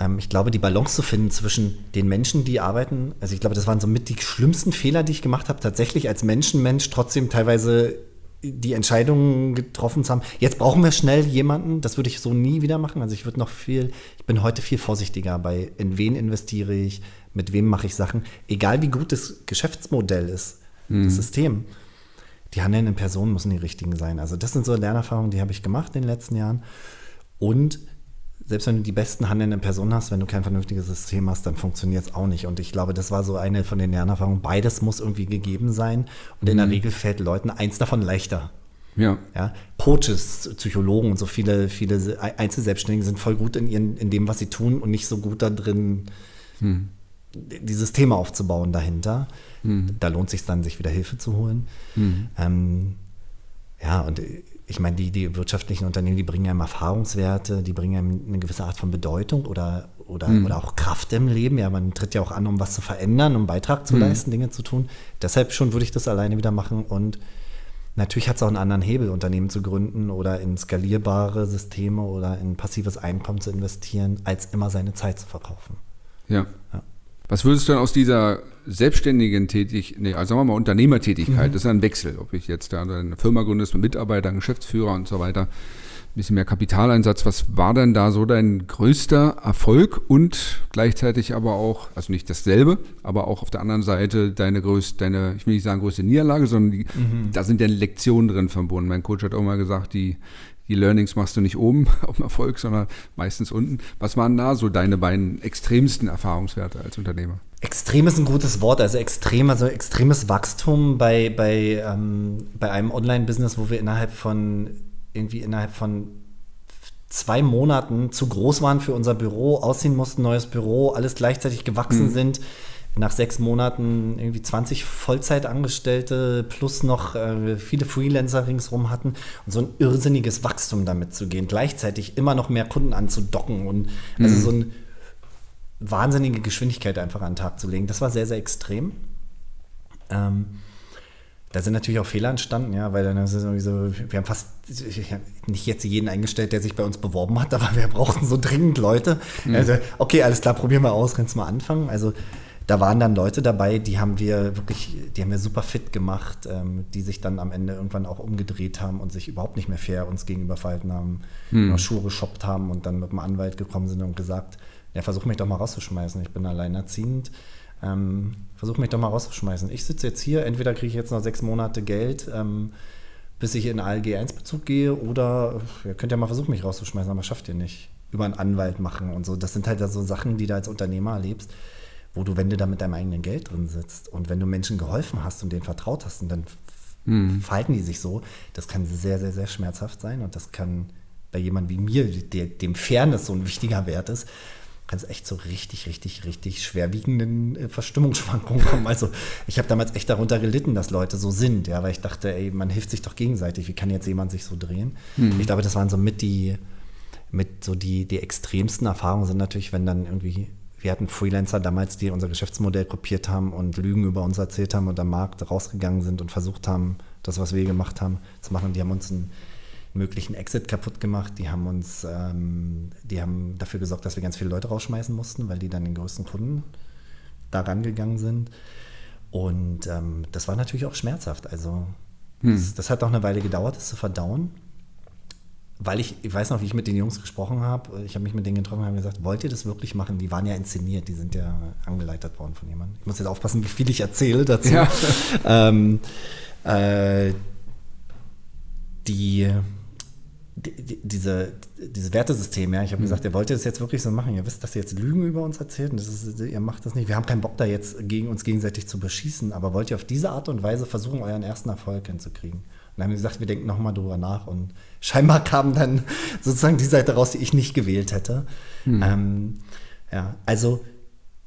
Ähm, ich glaube, die Balance zu finden zwischen den Menschen, die arbeiten, also ich glaube, das waren so mit die schlimmsten Fehler, die ich gemacht habe, tatsächlich als Menschenmensch trotzdem teilweise die Entscheidungen getroffen zu haben. Jetzt brauchen wir schnell jemanden, das würde ich so nie wieder machen. Also ich würde noch viel, ich bin heute viel vorsichtiger bei, in wen investiere ich, mit wem mache ich Sachen. Egal wie gut das Geschäftsmodell ist, mhm. das System. Die handelnden Personen müssen die richtigen sein. Also das sind so Lernerfahrungen, die habe ich gemacht in den letzten Jahren. Und selbst wenn du die besten handelnden Personen hast, wenn du kein vernünftiges System hast, dann funktioniert es auch nicht. Und ich glaube, das war so eine von den Lernerfahrungen. Beides muss irgendwie gegeben sein. Und in der mhm. Regel fällt Leuten eins davon leichter. Ja. ja. Coaches, Psychologen und so viele, viele Einzelselbstständige sind voll gut in, ihren, in dem, was sie tun und nicht so gut da drin, hm. dieses Thema aufzubauen dahinter. Hm. Da lohnt es sich dann, sich wieder Hilfe zu holen. Hm. Ähm, ja, und ich meine, die, die wirtschaftlichen Unternehmen, die bringen einem Erfahrungswerte, die bringen einem eine gewisse Art von Bedeutung oder, oder, mhm. oder auch Kraft im Leben. Ja, man tritt ja auch an, um was zu verändern, um Beitrag zu mhm. leisten, Dinge zu tun. Deshalb schon würde ich das alleine wieder machen und Natürlich hat es auch einen anderen Hebel, Unternehmen zu gründen oder in skalierbare Systeme oder in passives Einkommen zu investieren, als immer seine Zeit zu verkaufen. Ja. ja. Was würdest du denn aus dieser selbstständigen Tätigkeit, nee, also sagen wir mal Unternehmertätigkeit, mhm. das ist ein Wechsel, ob ich jetzt da eine Firma gründest mit Mitarbeitern, Geschäftsführer und so weiter, ein bisschen mehr Kapitaleinsatz. Was war denn da so dein größter Erfolg und gleichzeitig aber auch, also nicht dasselbe, aber auch auf der anderen Seite deine größte, deine, ich will nicht sagen größte Niederlage, sondern die, mhm. da sind ja Lektionen drin verbunden. Mein Coach hat auch mal gesagt, die, die Learnings machst du nicht oben auf dem Erfolg, sondern meistens unten. Was waren da so deine beiden extremsten Erfahrungswerte als Unternehmer? Extrem ist ein gutes Wort, also extrem, also extremes Wachstum bei, bei, ähm, bei einem Online-Business, wo wir innerhalb von irgendwie innerhalb von zwei Monaten zu groß waren für unser Büro, ausziehen mussten, neues Büro, alles gleichzeitig gewachsen mhm. sind. Nach sechs Monaten irgendwie 20 Vollzeitangestellte plus noch äh, viele Freelancer ringsherum hatten und so ein irrsinniges Wachstum damit zu gehen, gleichzeitig immer noch mehr Kunden anzudocken und also mhm. so eine wahnsinnige Geschwindigkeit einfach an den Tag zu legen. Das war sehr, sehr extrem. Ähm, da sind natürlich auch Fehler entstanden, ja, weil dann ist es irgendwie so, wir haben fast nicht jetzt jeden eingestellt, der sich bei uns beworben hat, aber wir brauchten so dringend Leute. Mhm. Also, okay, alles klar, probieren wir aus, kannst mal anfangen. Also da waren dann Leute dabei, die haben wir wirklich, die haben wir super fit gemacht, ähm, die sich dann am Ende irgendwann auch umgedreht haben und sich überhaupt nicht mehr fair uns gegenüber verhalten haben, mhm. Schuhe geshoppt haben und dann mit dem Anwalt gekommen sind und gesagt, ja, versuch mich doch mal rauszuschmeißen, ich bin alleinerziehend ähm, versuch mich doch mal rauszuschmeißen. Ich sitze jetzt hier, entweder kriege ich jetzt noch sechs Monate Geld, ähm, bis ich in ALG 1-Bezug gehe, oder ihr könnt ja mal versuchen, mich rauszuschmeißen, aber schafft ihr nicht. Über einen Anwalt machen und so. Das sind halt so Sachen, die du als Unternehmer erlebst, wo du, wenn du da mit deinem eigenen Geld drin sitzt und wenn du Menschen geholfen hast und denen vertraut hast und dann mhm. verhalten die sich so, das kann sehr, sehr, sehr schmerzhaft sein und das kann bei jemandem wie mir, der, dem Fairness so ein wichtiger Wert ist, kann es echt so richtig, richtig, richtig schwerwiegenden äh, Verstimmungsschwankungen kommen. Also ich habe damals echt darunter gelitten, dass Leute so sind, ja, weil ich dachte, ey, man hilft sich doch gegenseitig. Wie kann jetzt jemand sich so drehen? Mhm. Ich glaube, das waren so mit die, mit so die, die extremsten Erfahrungen sind natürlich, wenn dann irgendwie wir hatten Freelancer damals, die unser Geschäftsmodell kopiert haben und Lügen über uns erzählt haben und am Markt rausgegangen sind und versucht haben, das, was wir gemacht haben, zu machen. Die haben uns ein möglichen Exit kaputt gemacht. Die haben uns, ähm, die haben dafür gesorgt, dass wir ganz viele Leute rausschmeißen mussten, weil die dann den größten Kunden da rangegangen sind. Und ähm, das war natürlich auch schmerzhaft. Also hm. das, das, hat auch eine Weile gedauert, das zu verdauen. Weil ich, ich weiß noch, wie ich mit den Jungs gesprochen habe. Ich habe mich mit denen getroffen und habe gesagt, wollt ihr das wirklich machen? Die waren ja inszeniert, die sind ja angeleitet worden von jemandem. Ich muss jetzt aufpassen, wie viel ich erzähle dazu. Ja. ähm, äh, die die, diese, dieses Wertesystem, ja, ich habe mhm. gesagt, ihr wollt das jetzt wirklich so machen. Ihr wisst, dass ihr jetzt Lügen über uns erzählt und das ist, ihr macht das nicht. Wir haben keinen Bock da jetzt gegen uns gegenseitig zu beschießen, aber wollt ihr auf diese Art und Weise versuchen, euren ersten Erfolg hinzukriegen? Und dann haben wir gesagt, wir denken nochmal drüber nach und scheinbar kam dann sozusagen die Seite raus, die ich nicht gewählt hätte. Mhm. Ähm, ja, also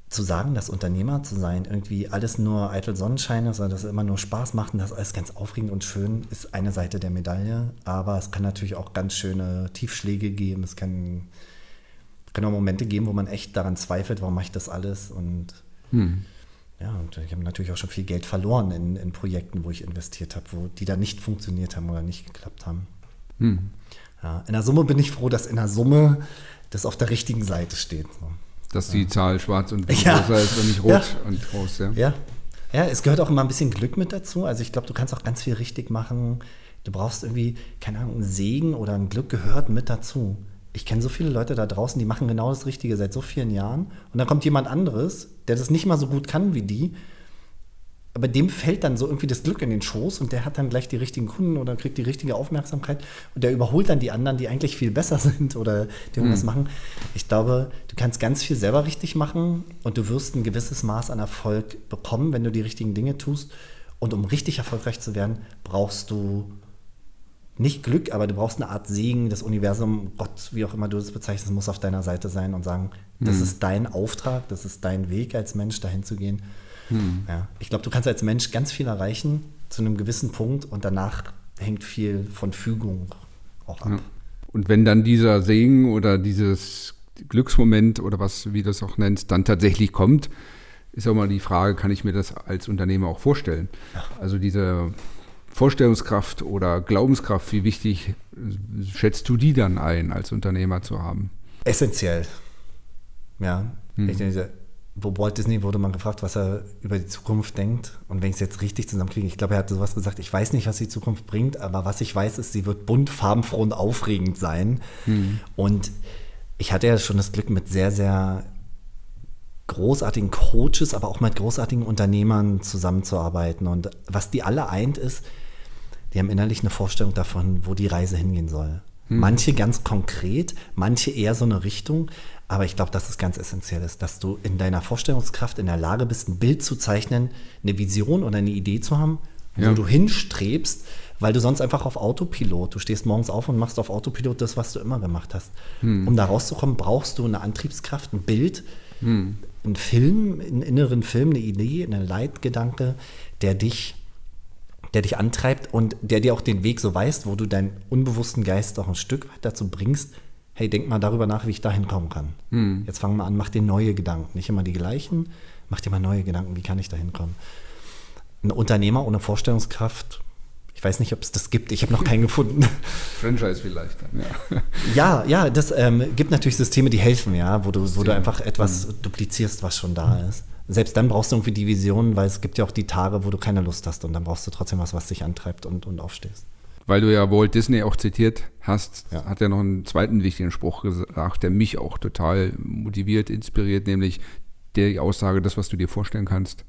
zu sagen, dass Unternehmer zu sein irgendwie alles nur eitel Sonnenschein ist, dass es immer nur Spaß macht und das alles ganz aufregend und schön, ist eine Seite der Medaille. Aber es kann natürlich auch ganz schöne Tiefschläge geben. Es kann, kann auch Momente geben, wo man echt daran zweifelt, warum mache ich das alles? Und hm. ja, und ich habe natürlich auch schon viel Geld verloren in, in Projekten, wo ich investiert habe, wo die dann nicht funktioniert haben oder nicht geklappt haben. Hm. Ja, in der Summe bin ich froh, dass in der Summe das auf der richtigen Seite steht. So dass die Zahl schwarz und ja. größer ist und nicht rot und groß. Ja. ja. Ja, es gehört auch immer ein bisschen Glück mit dazu. Also ich glaube, du kannst auch ganz viel richtig machen. Du brauchst irgendwie, keine Ahnung, einen Segen oder ein Glück gehört mit dazu. Ich kenne so viele Leute da draußen, die machen genau das Richtige seit so vielen Jahren. Und dann kommt jemand anderes, der das nicht mal so gut kann wie die aber dem fällt dann so irgendwie das Glück in den Schoß und der hat dann gleich die richtigen Kunden oder kriegt die richtige Aufmerksamkeit und der überholt dann die anderen, die eigentlich viel besser sind oder die irgendwas mhm. machen. Ich glaube, du kannst ganz viel selber richtig machen und du wirst ein gewisses Maß an Erfolg bekommen, wenn du die richtigen Dinge tust. Und um richtig erfolgreich zu werden, brauchst du nicht Glück, aber du brauchst eine Art Segen, das Universum, Gott, wie auch immer du das bezeichnest, muss auf deiner Seite sein und sagen, mhm. das ist dein Auftrag, das ist dein Weg als Mensch, dahin zu gehen. Hm. Ja. Ich glaube, du kannst als Mensch ganz viel erreichen zu einem gewissen Punkt und danach hängt viel von Fügung auch ab. Ja. Und wenn dann dieser Segen oder dieses Glücksmoment oder was, wie du es auch nennst, dann tatsächlich kommt, ist auch mal die Frage, kann ich mir das als Unternehmer auch vorstellen? Also diese Vorstellungskraft oder Glaubenskraft, wie wichtig schätzt du die dann ein, als Unternehmer zu haben? Essentiell. Ja. Hm. Ich denke, wo Walt Disney wurde man gefragt, was er über die Zukunft denkt. Und wenn ich es jetzt richtig zusammenkriege, ich glaube, er hat sowas gesagt, ich weiß nicht, was die Zukunft bringt, aber was ich weiß, ist, sie wird bunt, farbenfroh und aufregend sein. Mhm. Und ich hatte ja schon das Glück, mit sehr, sehr großartigen Coaches, aber auch mit großartigen Unternehmern zusammenzuarbeiten. Und was die alle eint, ist, die haben innerlich eine Vorstellung davon, wo die Reise hingehen soll. Hm. Manche ganz konkret, manche eher so eine Richtung. Aber ich glaube, dass es ganz essentiell ist, dass du in deiner Vorstellungskraft in der Lage bist, ein Bild zu zeichnen, eine Vision oder eine Idee zu haben, ja. wo du hinstrebst, weil du sonst einfach auf Autopilot, du stehst morgens auf und machst auf Autopilot das, was du immer gemacht hast. Hm. Um da rauszukommen, brauchst du eine Antriebskraft, ein Bild, hm. einen Film, einen inneren Film, eine Idee, einen Leitgedanke, der dich der dich antreibt und der dir auch den Weg so weist, wo du deinen unbewussten Geist auch ein Stück weit dazu bringst, hey, denk mal darüber nach, wie ich da hinkommen kann. Hm. Jetzt fang mal an, mach dir neue Gedanken. Nicht immer die gleichen, mach dir mal neue Gedanken, wie kann ich da hinkommen. Ein Unternehmer ohne Vorstellungskraft, ich weiß nicht, ob es das gibt, ich habe noch keinen gefunden. Franchise vielleicht dann, ja. Ja, ja, das ähm, gibt natürlich Systeme, die helfen, ja, wo du, wo du einfach etwas mhm. duplizierst, was schon da ist. Selbst dann brauchst du irgendwie die Vision, weil es gibt ja auch die Tage, wo du keine Lust hast und dann brauchst du trotzdem was, was dich antreibt und, und aufstehst weil du ja Walt Disney auch zitiert hast, ja. hat er noch einen zweiten wichtigen Spruch gesagt, der mich auch total motiviert, inspiriert, nämlich die Aussage, das, was du dir vorstellen kannst,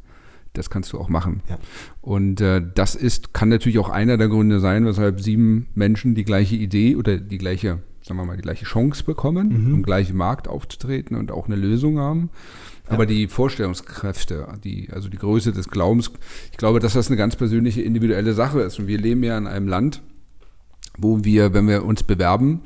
das kannst du auch machen. Ja. Und äh, das ist, kann natürlich auch einer der Gründe sein, weshalb sieben Menschen die gleiche Idee oder die gleiche, sagen wir mal, die gleiche Chance bekommen, mhm. im gleichen Markt aufzutreten und auch eine Lösung haben. Aber die Vorstellungskräfte, die, also die Größe des Glaubens, ich glaube, dass das eine ganz persönliche, individuelle Sache ist. Und wir leben ja in einem Land, wo wir, wenn wir uns bewerben,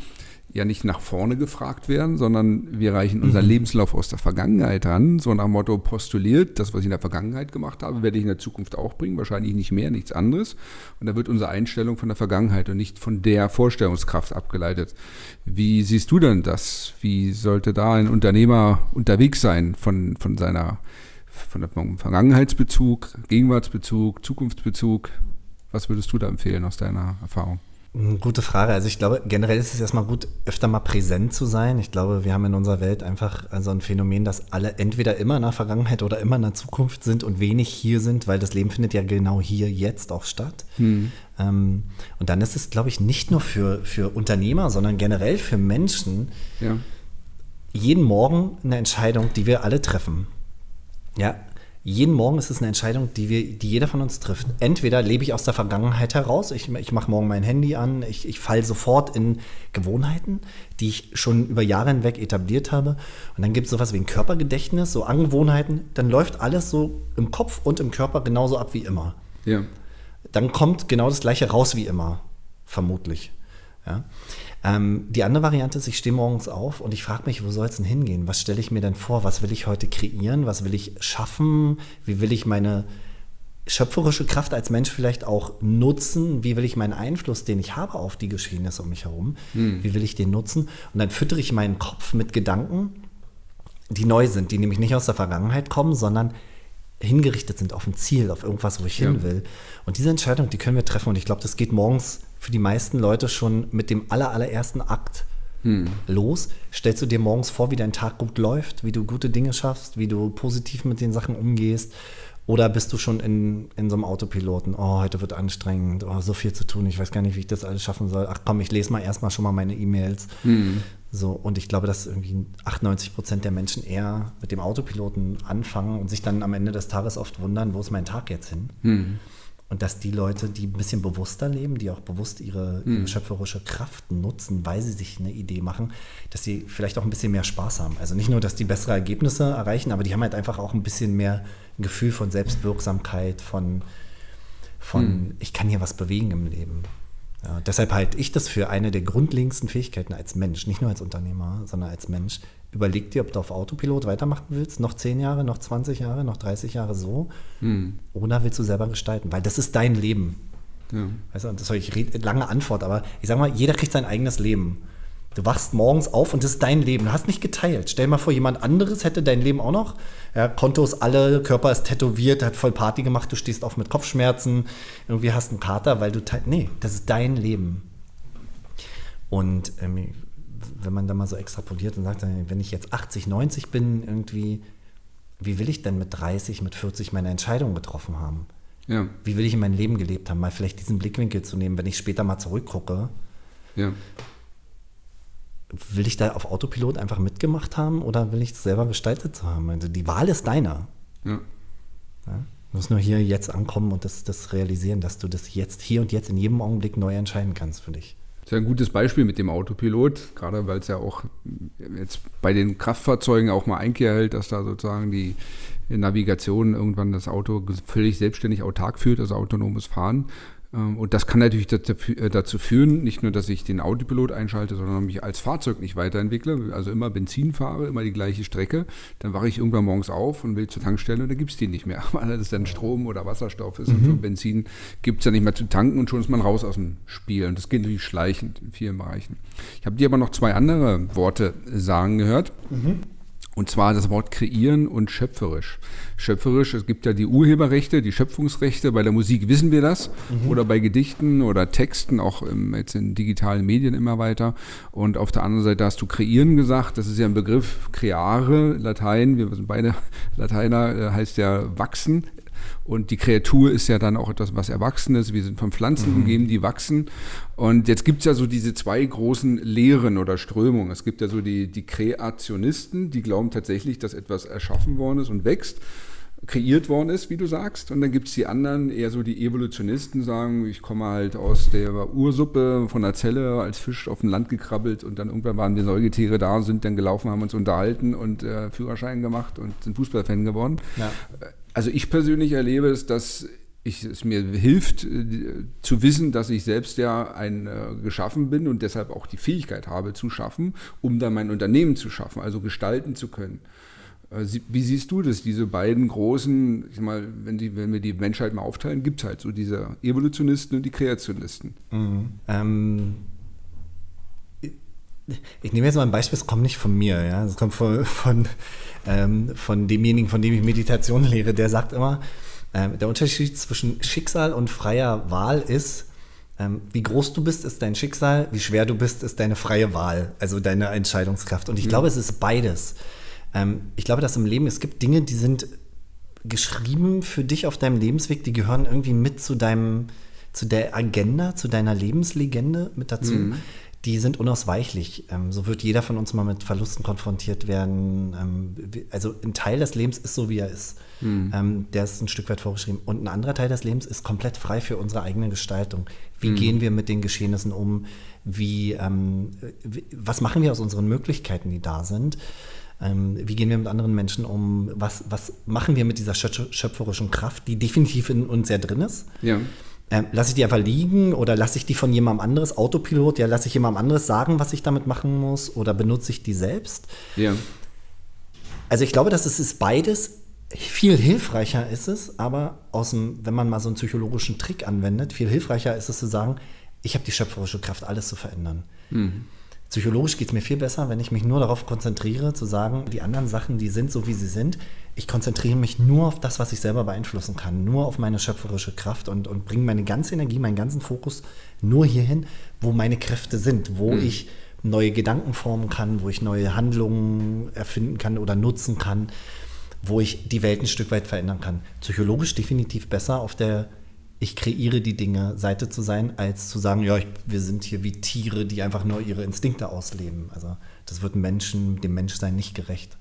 ja nicht nach vorne gefragt werden, sondern wir reichen unseren mhm. Lebenslauf aus der Vergangenheit an, so nach dem Motto postuliert, das, was ich in der Vergangenheit gemacht habe, werde ich in der Zukunft auch bringen, wahrscheinlich nicht mehr, nichts anderes. Und da wird unsere Einstellung von der Vergangenheit und nicht von der Vorstellungskraft abgeleitet. Wie siehst du denn das? Wie sollte da ein Unternehmer unterwegs sein von, von seiner von der Vergangenheitsbezug, Gegenwartsbezug, Zukunftsbezug? Was würdest du da empfehlen aus deiner Erfahrung? Gute Frage. Also ich glaube, generell ist es erstmal gut, öfter mal präsent zu sein. Ich glaube, wir haben in unserer Welt einfach so ein Phänomen, dass alle entweder immer in der Vergangenheit oder immer in der Zukunft sind und wenig hier sind, weil das Leben findet ja genau hier jetzt auch statt. Hm. Ähm, und dann ist es, glaube ich, nicht nur für, für Unternehmer, sondern generell für Menschen ja. jeden Morgen eine Entscheidung, die wir alle treffen. Ja, jeden Morgen ist es eine Entscheidung, die, wir, die jeder von uns trifft. Entweder lebe ich aus der Vergangenheit heraus, ich, ich mache morgen mein Handy an, ich, ich falle sofort in Gewohnheiten, die ich schon über Jahre hinweg etabliert habe. Und dann gibt es sowas wie ein Körpergedächtnis, so Angewohnheiten. Dann läuft alles so im Kopf und im Körper genauso ab wie immer. Ja. Dann kommt genau das Gleiche raus wie immer, vermutlich. Ja. Ähm, die andere Variante ist, ich stehe morgens auf und ich frage mich, wo soll es denn hingehen? Was stelle ich mir denn vor? Was will ich heute kreieren? Was will ich schaffen? Wie will ich meine schöpferische Kraft als Mensch vielleicht auch nutzen? Wie will ich meinen Einfluss, den ich habe auf die Geschehnisse um mich herum, hm. wie will ich den nutzen? Und dann füttere ich meinen Kopf mit Gedanken, die neu sind, die nämlich nicht aus der Vergangenheit kommen, sondern hingerichtet sind auf ein Ziel, auf irgendwas, wo ich ja. hin will. Und diese Entscheidung, die können wir treffen. Und ich glaube, das geht morgens für die meisten Leute schon mit dem aller, allerersten Akt hm. los. Stellst du dir morgens vor, wie dein Tag gut läuft, wie du gute Dinge schaffst, wie du positiv mit den Sachen umgehst? Oder bist du schon in, in so einem Autopiloten? Oh, heute wird anstrengend, oh, so viel zu tun, ich weiß gar nicht, wie ich das alles schaffen soll. Ach komm, ich lese mal erstmal schon mal meine E-Mails. Hm. So, und ich glaube, dass irgendwie 98 Prozent der Menschen eher mit dem Autopiloten anfangen und sich dann am Ende des Tages oft wundern, wo ist mein Tag jetzt hin? Hm. Und dass die Leute, die ein bisschen bewusster leben, die auch bewusst ihre, mhm. ihre, schöpferische Kraft nutzen, weil sie sich eine Idee machen, dass sie vielleicht auch ein bisschen mehr Spaß haben. Also nicht nur, dass die bessere Ergebnisse erreichen, aber die haben halt einfach auch ein bisschen mehr ein Gefühl von Selbstwirksamkeit, von, von mhm. ich kann hier was bewegen im Leben. Ja, deshalb halte ich das für eine der grundlegendsten Fähigkeiten als Mensch, nicht nur als Unternehmer, sondern als Mensch. Überleg dir, ob du auf Autopilot weitermachen willst, noch 10 Jahre, noch 20 Jahre, noch 30 Jahre so, hm. oder willst du selber gestalten, weil das ist dein Leben. Ja. Weißt du, das ist eine lange Antwort, aber ich sage mal, jeder kriegt sein eigenes Leben. Du wachst morgens auf und das ist dein Leben. Du hast nicht geteilt. Stell dir mal vor, jemand anderes hätte dein Leben auch noch. Ja, Kontos alle, Körper ist tätowiert, hat voll Party gemacht, du stehst auf mit Kopfschmerzen, irgendwie hast einen Kater, weil du teilst. Nee, das ist dein Leben. Und ähm, wenn man da mal so extrapoliert und sagt, wenn ich jetzt 80, 90 bin, irgendwie, wie will ich denn mit 30, mit 40 meine Entscheidung getroffen haben? Ja. Wie will ich in meinem Leben gelebt haben? Mal vielleicht diesen Blickwinkel zu nehmen, wenn ich später mal zurückgucke. Ja will ich da auf Autopilot einfach mitgemacht haben oder will ich es selber gestaltet haben? Also die Wahl ist deiner. Ja. ja. Du musst nur hier jetzt ankommen und das, das realisieren, dass du das jetzt, hier und jetzt in jedem Augenblick neu entscheiden kannst für dich. Das ist ja ein gutes Beispiel mit dem Autopilot, gerade weil es ja auch jetzt bei den Kraftfahrzeugen auch mal Einkehr hält, dass da sozusagen die Navigation irgendwann das Auto völlig selbstständig autark führt, also autonomes Fahren. Ähm, und das kann natürlich äh, dazu führen, nicht nur, dass ich den Autopilot einschalte, sondern mich als Fahrzeug nicht weiterentwickle, also immer Benzin fahre, immer die gleiche Strecke. Dann wache ich irgendwann morgens auf und will zur Tankstelle und dann gibt es die nicht mehr, weil das dann Strom oder Wasserstoff ist. Mhm. Und schon Benzin gibt es ja nicht mehr zu tanken und schon ist man raus aus dem Spiel. Und das geht natürlich schleichend in vielen Bereichen. Ich habe dir aber noch zwei andere Worte sagen gehört. Mhm. Und zwar das Wort kreieren und schöpferisch. Schöpferisch, es gibt ja die Urheberrechte, die Schöpfungsrechte. Bei der Musik wissen wir das. Mhm. Oder bei Gedichten oder Texten, auch im, jetzt in digitalen Medien immer weiter. Und auf der anderen Seite hast du kreieren gesagt. Das ist ja ein Begriff, creare, Latein. Wir sind beide Lateiner, äh, heißt ja wachsen. Und die Kreatur ist ja dann auch etwas, was Erwachsenes. Wir sind von Pflanzen mhm. umgeben, die wachsen. Und jetzt gibt es ja so diese zwei großen Lehren oder Strömungen. Es gibt ja so die, die Kreationisten, die glauben tatsächlich, dass etwas erschaffen worden ist und wächst kreiert worden ist, wie du sagst. Und dann gibt es die anderen, eher so die Evolutionisten, sagen, ich komme halt aus der Ursuppe von der Zelle als Fisch auf dem Land gekrabbelt und dann irgendwann waren die Säugetiere da, sind dann gelaufen, haben uns unterhalten und äh, Führerschein gemacht und sind Fußballfan geworden. Ja. Also ich persönlich erlebe es, dass ich, es mir hilft äh, zu wissen, dass ich selbst ja ein äh, geschaffen bin und deshalb auch die Fähigkeit habe zu schaffen, um dann mein Unternehmen zu schaffen, also gestalten zu können. Äh, wie siehst du das, diese beiden großen, ich mal, wenn, die, wenn wir die Menschheit mal aufteilen, gibt es halt so diese Evolutionisten und die Kreationisten. Mhm. Ähm, ich nehme jetzt mal ein Beispiel, es kommt nicht von mir, ja, es kommt von, von ähm, von demjenigen, von dem ich Meditation lehre, der sagt immer, ähm, der Unterschied zwischen Schicksal und freier Wahl ist, ähm, wie groß du bist, ist dein Schicksal, wie schwer du bist, ist deine freie Wahl, also deine Entscheidungskraft. Und ich mhm. glaube, es ist beides. Ähm, ich glaube, dass im Leben, es gibt Dinge, die sind geschrieben für dich auf deinem Lebensweg, die gehören irgendwie mit zu deinem, zu der Agenda, zu deiner Lebenslegende mit dazu. Mhm die sind unausweichlich. Ähm, so wird jeder von uns mal mit Verlusten konfrontiert werden. Ähm, also ein Teil des Lebens ist so, wie er ist. Mhm. Der ist ein Stück weit vorgeschrieben. Und ein anderer Teil des Lebens ist komplett frei für unsere eigene Gestaltung. Wie mhm. gehen wir mit den Geschehnissen um? Wie, was machen wir aus unseren Möglichkeiten, die da sind? Wie gehen wir mit anderen Menschen um? Was, was machen wir mit dieser schöpferischen Kraft, die definitiv in uns sehr drin ist? Ja. Ähm, lasse ich die einfach liegen oder lasse ich die von jemandem anderes, Autopilot, ja, lasse ich jemandem anderes sagen, was ich damit machen muss oder benutze ich die selbst? Ja. Also ich glaube, dass es ist beides. Viel hilfreicher ist es, aber aus dem, wenn man mal so einen psychologischen Trick anwendet, viel hilfreicher ist es zu sagen, ich habe die schöpferische Kraft, alles zu verändern. Mhm. Psychologisch geht es mir viel besser, wenn ich mich nur darauf konzentriere, zu sagen, die anderen Sachen, die sind so, wie sie sind. Ich konzentriere mich nur auf das, was ich selber beeinflussen kann, nur auf meine schöpferische Kraft und, und bringe meine ganze Energie, meinen ganzen Fokus nur hierhin, wo meine Kräfte sind, wo mhm. ich neue Gedanken formen kann, wo ich neue Handlungen erfinden kann oder nutzen kann, wo ich die Welt ein Stück weit verändern kann. Psychologisch definitiv besser auf der ich kreiere die Dinge Seite zu sein, als zu sagen, ja, ich, wir sind hier wie Tiere, die einfach nur ihre Instinkte ausleben. Also das wird Menschen, dem Menschsein nicht gerecht.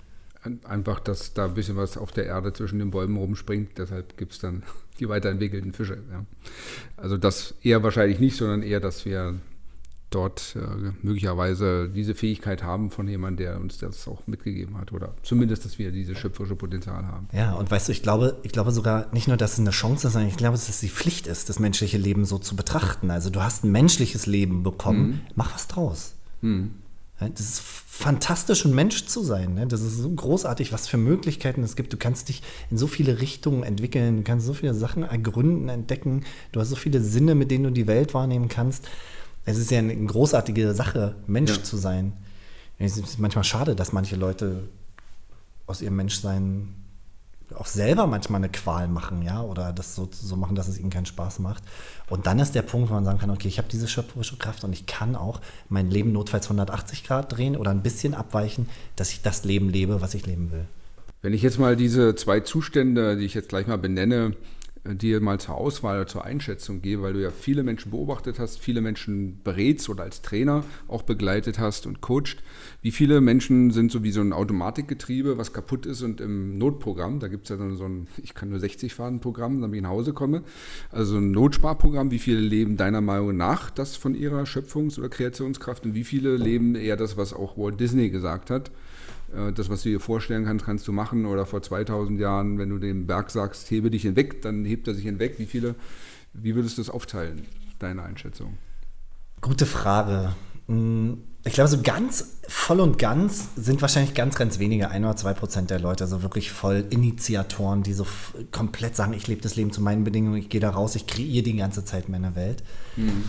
Einfach, dass da ein bisschen was auf der Erde zwischen den Bäumen rumspringt, deshalb gibt es dann die weiterentwickelten Fische. Ja. Also das eher wahrscheinlich nicht, sondern eher, dass wir dort äh, möglicherweise diese Fähigkeit haben von jemandem, der uns das auch mitgegeben hat. Oder zumindest, dass wir dieses schöpferische Potenzial haben. Ja, und weißt du, ich glaube, ich glaube sogar nicht nur, dass es eine Chance ist, sondern ich glaube, dass es die Pflicht ist, das menschliche Leben so zu betrachten. Also du hast ein menschliches Leben bekommen, mhm. mach was draus. Mhm. Das ist fantastisch, ein Mensch zu sein. Ne? Das ist so großartig, was für Möglichkeiten es gibt. Du kannst dich in so viele Richtungen entwickeln, du kannst so viele Sachen ergründen, entdecken. Du hast so viele Sinne, mit denen du die Welt wahrnehmen kannst es ist ja eine großartige Sache, Mensch ja. zu sein. Es ist manchmal schade, dass manche Leute aus ihrem Menschsein auch selber manchmal eine Qual machen, ja, oder das so, so machen, dass es ihnen keinen Spaß macht. Und dann ist der Punkt, wo man sagen kann, okay, ich habe diese schöpferische Kraft und ich kann auch mein Leben notfalls 180 Grad drehen oder ein bisschen abweichen, dass ich das Leben lebe, was ich leben will. Wenn ich jetzt mal diese zwei Zustände, die ich jetzt gleich mal benenne, dir mal zur Auswahl oder zur Einschätzung gebe, weil du ja viele Menschen beobachtet hast, viele Menschen berätst oder als Trainer auch begleitet hast und coacht. Wie viele Menschen sind so wie so ein Automatikgetriebe, was kaputt ist und im Notprogramm, da gibt es ja dann so ein, ich kann nur 60 fahren Programm, damit ich nach Hause komme, also ein Notsparprogramm, wie viele leben deiner Meinung nach das von ihrer Schöpfungs- oder Kreationskraft und wie viele leben eher das, was auch Walt Disney gesagt hat, äh, das, was du dir vorstellen kannst, kannst du machen. Oder vor 2000 Jahren, wenn du dem Berg sagst, hebe dich hinweg, dann hebt er sich hinweg. Wie viele, wie würdest du das aufteilen, deine Einschätzung? Gute Frage. Hm, ich glaube, so ganz voll und ganz sind wahrscheinlich ganz, ganz wenige, ein oder zwei Prozent der Leute, so wirklich voll Initiatoren, die so komplett sagen, ich lebe das Leben zu meinen Bedingungen, ich gehe da raus, ich kreiere die ganze Zeit meine Welt. Mhm.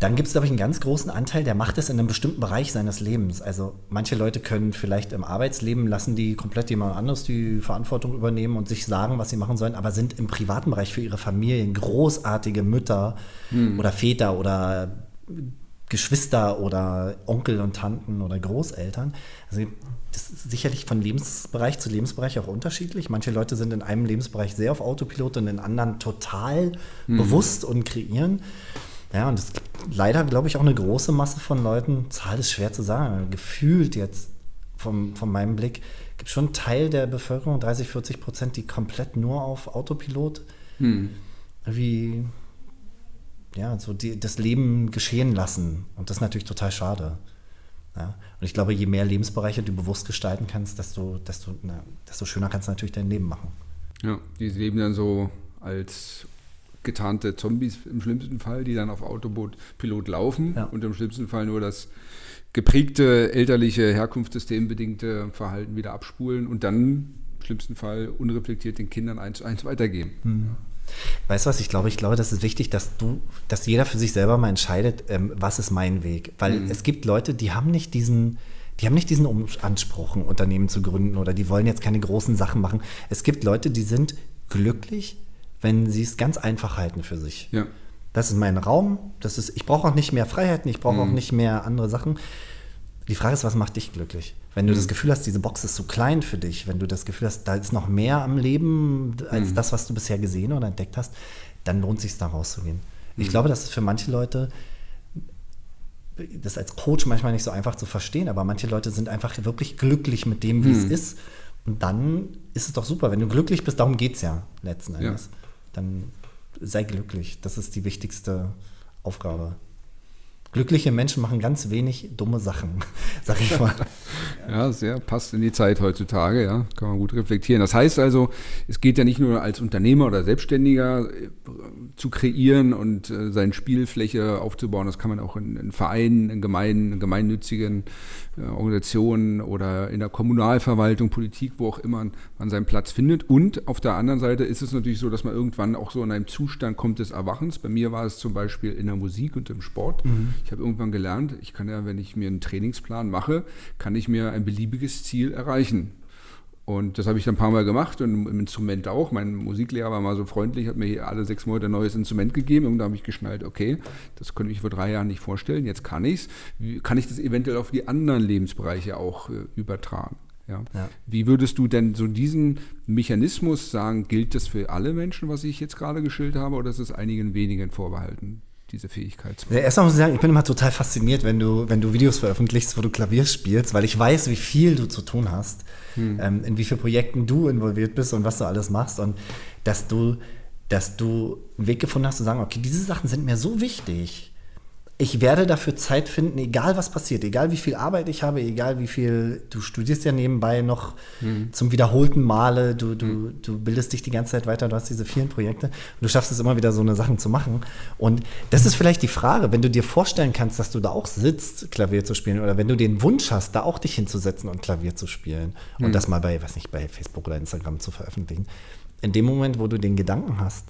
Dann gibt es, glaube ich, einen ganz großen Anteil, der macht es in einem bestimmten Bereich seines Lebens. Also manche Leute können vielleicht im Arbeitsleben lassen die komplett jemand anderes die Verantwortung übernehmen und sich sagen, was sie machen sollen, aber sind im privaten Bereich für ihre Familien großartige Mütter hm. oder Väter oder Geschwister oder Onkel und Tanten oder Großeltern. Also das ist sicherlich von Lebensbereich zu Lebensbereich auch unterschiedlich. Manche Leute sind in einem Lebensbereich sehr auf Autopilot und in anderen total mhm. bewusst und kreieren. Ja, und es gibt leider, glaube ich, auch eine große Masse von Leuten, Zahl ist schwer zu sagen, gefühlt jetzt vom, von meinem Blick, gibt schon einen Teil der Bevölkerung, 30, 40 Prozent, die komplett nur auf Autopilot hm. wie ja, so die, das Leben geschehen lassen. Und das ist natürlich total schade. Ja? Und ich glaube, je mehr Lebensbereiche du bewusst gestalten kannst, desto, desto, na, desto schöner kannst du natürlich dein Leben machen. Ja, die leben dann so als getarnte Zombies im schlimmsten Fall, die dann auf Autopilot laufen ja. und im schlimmsten Fall nur das geprägte elterliche, herkunftssystembedingte Verhalten wieder abspulen und dann im schlimmsten Fall unreflektiert den Kindern eins zu eins weitergeben. Mhm. Weißt du was, ich glaube, ich glaube, das ist wichtig, dass du, dass jeder für sich selber mal entscheidet, ähm, was ist mein Weg. Weil mhm. es gibt Leute, die haben nicht diesen, die haben nicht diesen Anspruch, ein Unternehmen zu gründen oder die wollen jetzt keine großen Sachen machen. Es gibt Leute, die sind glücklich, wenn sie es ganz einfach halten für sich. Ja. Das ist mein Raum, das ist, ich brauche auch nicht mehr Freiheiten, ich brauche mhm. auch nicht mehr andere Sachen. Die Frage ist, was macht dich glücklich? Wenn du mhm. das Gefühl hast, diese Box ist zu klein für dich, wenn du das Gefühl hast, da ist noch mehr am Leben als mhm. das, was du bisher gesehen oder entdeckt hast, dann lohnt es sich da rauszugehen. Ich mhm. glaube, das ist für manche Leute das als Coach manchmal nicht so einfach zu verstehen, aber manche Leute sind einfach wirklich glücklich mit dem, wie es mhm. ist. Und dann ist es doch super, wenn du glücklich bist, darum geht es ja letzten Endes. Ja dann sei glücklich. Das ist die wichtigste Aufgabe. Glückliche Menschen machen ganz wenig dumme Sachen, sag ich mal. ja, sehr passt in die Zeit heutzutage, ja, kann man gut reflektieren. Das heißt also, es geht ja nicht nur als Unternehmer oder Selbstständiger äh, zu kreieren und äh, seine Spielfläche aufzubauen, das kann man auch in, in Vereinen, in Gemeinden, in gemeinnützigen Organisationen oder in der Kommunalverwaltung, Politik, wo auch immer man seinen Platz findet. Und auf der anderen Seite ist es natürlich so, dass man irgendwann auch so in einem Zustand kommt des Erwachens. Bei mir war es zum Beispiel in der Musik und im Sport. Mhm. Ich habe irgendwann gelernt, ich kann ja, wenn ich mir einen Trainingsplan mache, kann ich mir ein beliebiges Ziel erreichen. Und das habe ich dann ein paar Mal gemacht und im Instrument auch. Mein Musiklehrer war mal so freundlich, hat mir hier alle sechs Monate ein neues Instrument gegeben. Und da habe ich geschnallt, okay, das konnte ich vor drei Jahren nicht vorstellen, jetzt kann ich es. Kann ich das eventuell auf die anderen Lebensbereiche auch äh, übertragen? Ja. ja. Wie würdest du denn so diesen Mechanismus sagen, gilt das für alle Menschen, was ich jetzt gerade geschildert habe, oder ist es einigen wenigen vorbehalten? Diese Fähigkeit. Ja, erstmal muss ich sagen, ich bin immer total fasziniert, wenn du, wenn du Videos veröffentlichst, wo du Klavier spielst, weil ich weiß, wie viel du zu tun hast, hm. ähm, in wie vielen Projekten du involviert bist und was du alles machst und dass du, dass du einen Weg gefunden hast zu sagen, okay, diese Sachen sind mir so wichtig ich werde dafür Zeit finden, egal was passiert, egal wie viel Arbeit ich habe, egal wie viel, du studierst ja nebenbei noch mhm. zum wiederholten Male, du, du, mhm. du bildest dich die ganze Zeit weiter, du hast diese vielen Projekte und du schaffst es immer wieder, so eine Sachen zu machen. Und das ist vielleicht die Frage, wenn du dir vorstellen kannst, dass du da auch sitzt, Klavier zu spielen, oder wenn du den Wunsch hast, da auch dich hinzusetzen und Klavier zu spielen mhm. und das mal bei, weiß nicht, bei Facebook oder Instagram zu veröffentlichen. In dem Moment, wo du den Gedanken hast,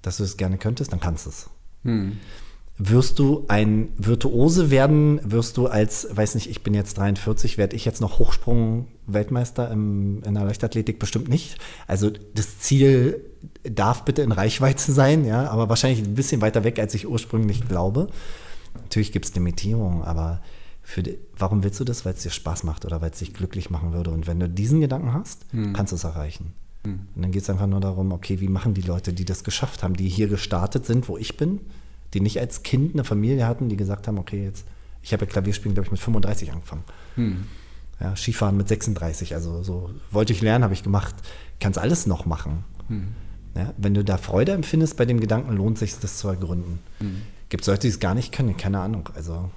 dass du es gerne könntest, dann kannst du es. Wirst du ein Virtuose werden, wirst du als, weiß nicht, ich bin jetzt 43, werde ich jetzt noch Hochsprung-Weltmeister in der Leichtathletik? Bestimmt nicht. Also das Ziel darf bitte in Reichweite sein, ja, aber wahrscheinlich ein bisschen weiter weg, als ich ursprünglich glaube. Natürlich gibt es Limitierungen, aber für die, warum willst du das? Weil es dir Spaß macht oder weil es dich glücklich machen würde. Und wenn du diesen Gedanken hast, hm. kannst du es erreichen. Mhm. Und dann geht es einfach nur darum, okay, wie machen die Leute, die das geschafft haben, die hier gestartet sind, wo ich bin, die nicht als Kind eine Familie hatten, die gesagt haben, okay, jetzt, ich habe ja Klavierspielen, glaube ich, mit 35 angefangen. Mhm. Ja, Skifahren mit 36, also so wollte ich lernen, habe ich gemacht. Kannst alles noch machen. Mhm. Ja, wenn du da Freude empfindest bei dem Gedanken, lohnt sich das zu ergründen. Mhm. Gibt es Leute, die es gar nicht können? Keine Ahnung. Also,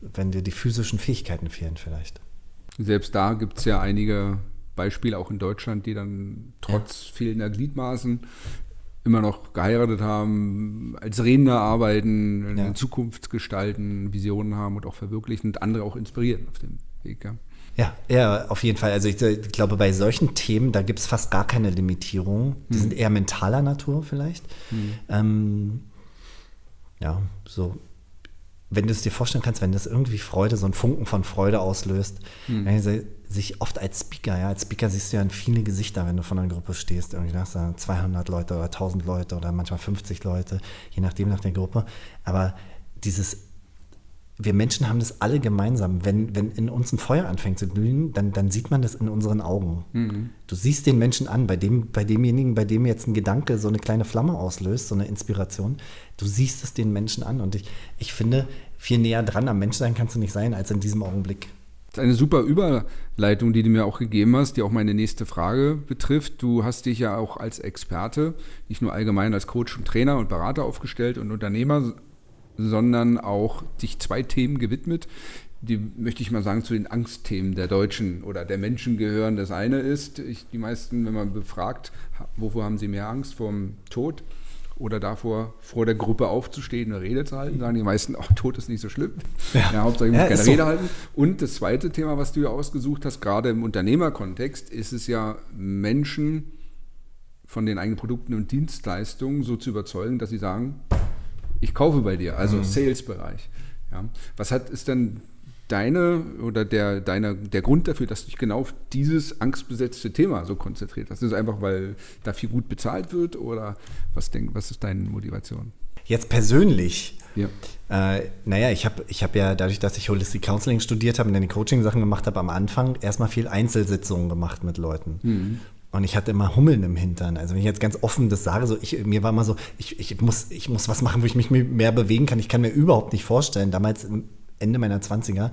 wenn dir die physischen Fähigkeiten fehlen, vielleicht. Selbst da gibt es ja einige Beispiele, auch in Deutschland, die dann trotz ja. fehlender Gliedmaßen immer noch geheiratet haben, als Redner arbeiten, ja. Zukunft gestalten, Visionen haben und auch verwirklichen und andere auch inspirieren auf dem Weg. Ja. Ja, ja, auf jeden Fall. Also ich, ich glaube, bei solchen Themen, da gibt es fast gar keine Limitierung. Die hm. sind eher mentaler Natur vielleicht. Hm. Ähm, ja, so wenn du es dir vorstellen kannst, wenn das irgendwie Freude, so ein Funken von Freude auslöst, mhm. Sich oft als Speaker, ja, als Speaker siehst du ja viele Gesichter, wenn du von einer Gruppe stehst. Irgendwie hast du 200 Leute oder 1000 Leute oder manchmal 50 Leute, je nachdem nach der Gruppe. Aber dieses wir Menschen haben das alle gemeinsam. Wenn, wenn in uns ein Feuer anfängt zu glühen, dann, dann sieht man das in unseren Augen. Mhm. Du siehst den Menschen an, bei, dem, bei demjenigen, bei dem jetzt ein Gedanke so eine kleine Flamme auslöst, so eine Inspiration. Du siehst es den Menschen an. Und ich, ich finde, viel näher dran am Menschsein kannst du nicht sein als in diesem Augenblick. Das ist eine super Überleitung, die du mir auch gegeben hast, die auch meine nächste Frage betrifft. Du hast dich ja auch als Experte, nicht nur allgemein als Coach und Trainer und Berater aufgestellt und Unternehmer, sondern auch sich zwei Themen gewidmet, die möchte ich mal sagen, zu den Angstthemen der Deutschen oder der Menschen gehören. Das eine ist, ich, die meisten, wenn man befragt, wovor haben sie mehr Angst? Vom Tod oder davor, vor der Gruppe aufzustehen, eine Rede zu halten, sagen die meisten, ach, Tod ist nicht so schlimm. Ja, ja Hauptsache ich muss ja, keine Rede so. halten. Und das zweite Thema, was du ja ausgesucht hast, gerade im Unternehmerkontext, ist es ja, Menschen von den eigenen Produkten und Dienstleistungen so zu überzeugen, dass sie sagen, ich kaufe bei dir, also mhm. Sales-Bereich. Ja. Was hat ist denn deine oder der, deine, der Grund dafür, dass du dich genau auf dieses angstbesetzte Thema so konzentriert hast? Ist es einfach, weil da viel gut bezahlt wird oder was, denk, was ist deine Motivation? Jetzt persönlich. Ja. Äh, naja, ich habe ich hab ja dadurch, dass ich Holistic Counseling studiert habe und dann die Coaching-Sachen gemacht habe, am Anfang erstmal viel Einzelsitzungen gemacht mit Leuten. Mhm. Und ich hatte immer Hummeln im Hintern. Also wenn ich jetzt ganz offen das sage, so ich, mir war mal so, ich, ich, muss, ich muss was machen, wo ich mich mehr bewegen kann. Ich kann mir überhaupt nicht vorstellen, damals Ende meiner 20er,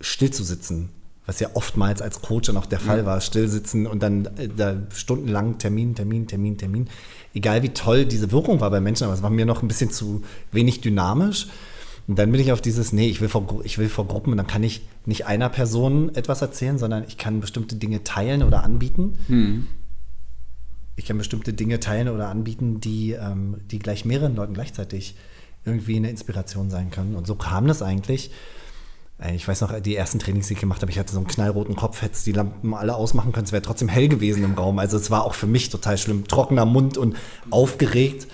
still zu sitzen. Was ja oftmals als Coach dann auch der Fall war, still sitzen und dann äh, da stundenlang Termin, Termin, Termin, Termin. Egal wie toll diese Wirkung war bei Menschen, aber es war mir noch ein bisschen zu wenig dynamisch. Und dann bin ich auf dieses, nee, ich will vor, ich will vor Gruppen und dann kann ich nicht einer Person etwas erzählen, sondern ich kann bestimmte Dinge teilen oder anbieten. Hm. Ich kann bestimmte Dinge teilen oder anbieten, die, ähm, die gleich mehreren Leuten gleichzeitig irgendwie eine Inspiration sein können. Und so kam das eigentlich. Ich weiß noch, die ersten Trainings, die ich gemacht habe, ich hatte so einen knallroten Kopf, hätte die Lampen alle ausmachen können, es wäre trotzdem hell gewesen im Raum. Also es war auch für mich total schlimm, trockener Mund und aufgeregt.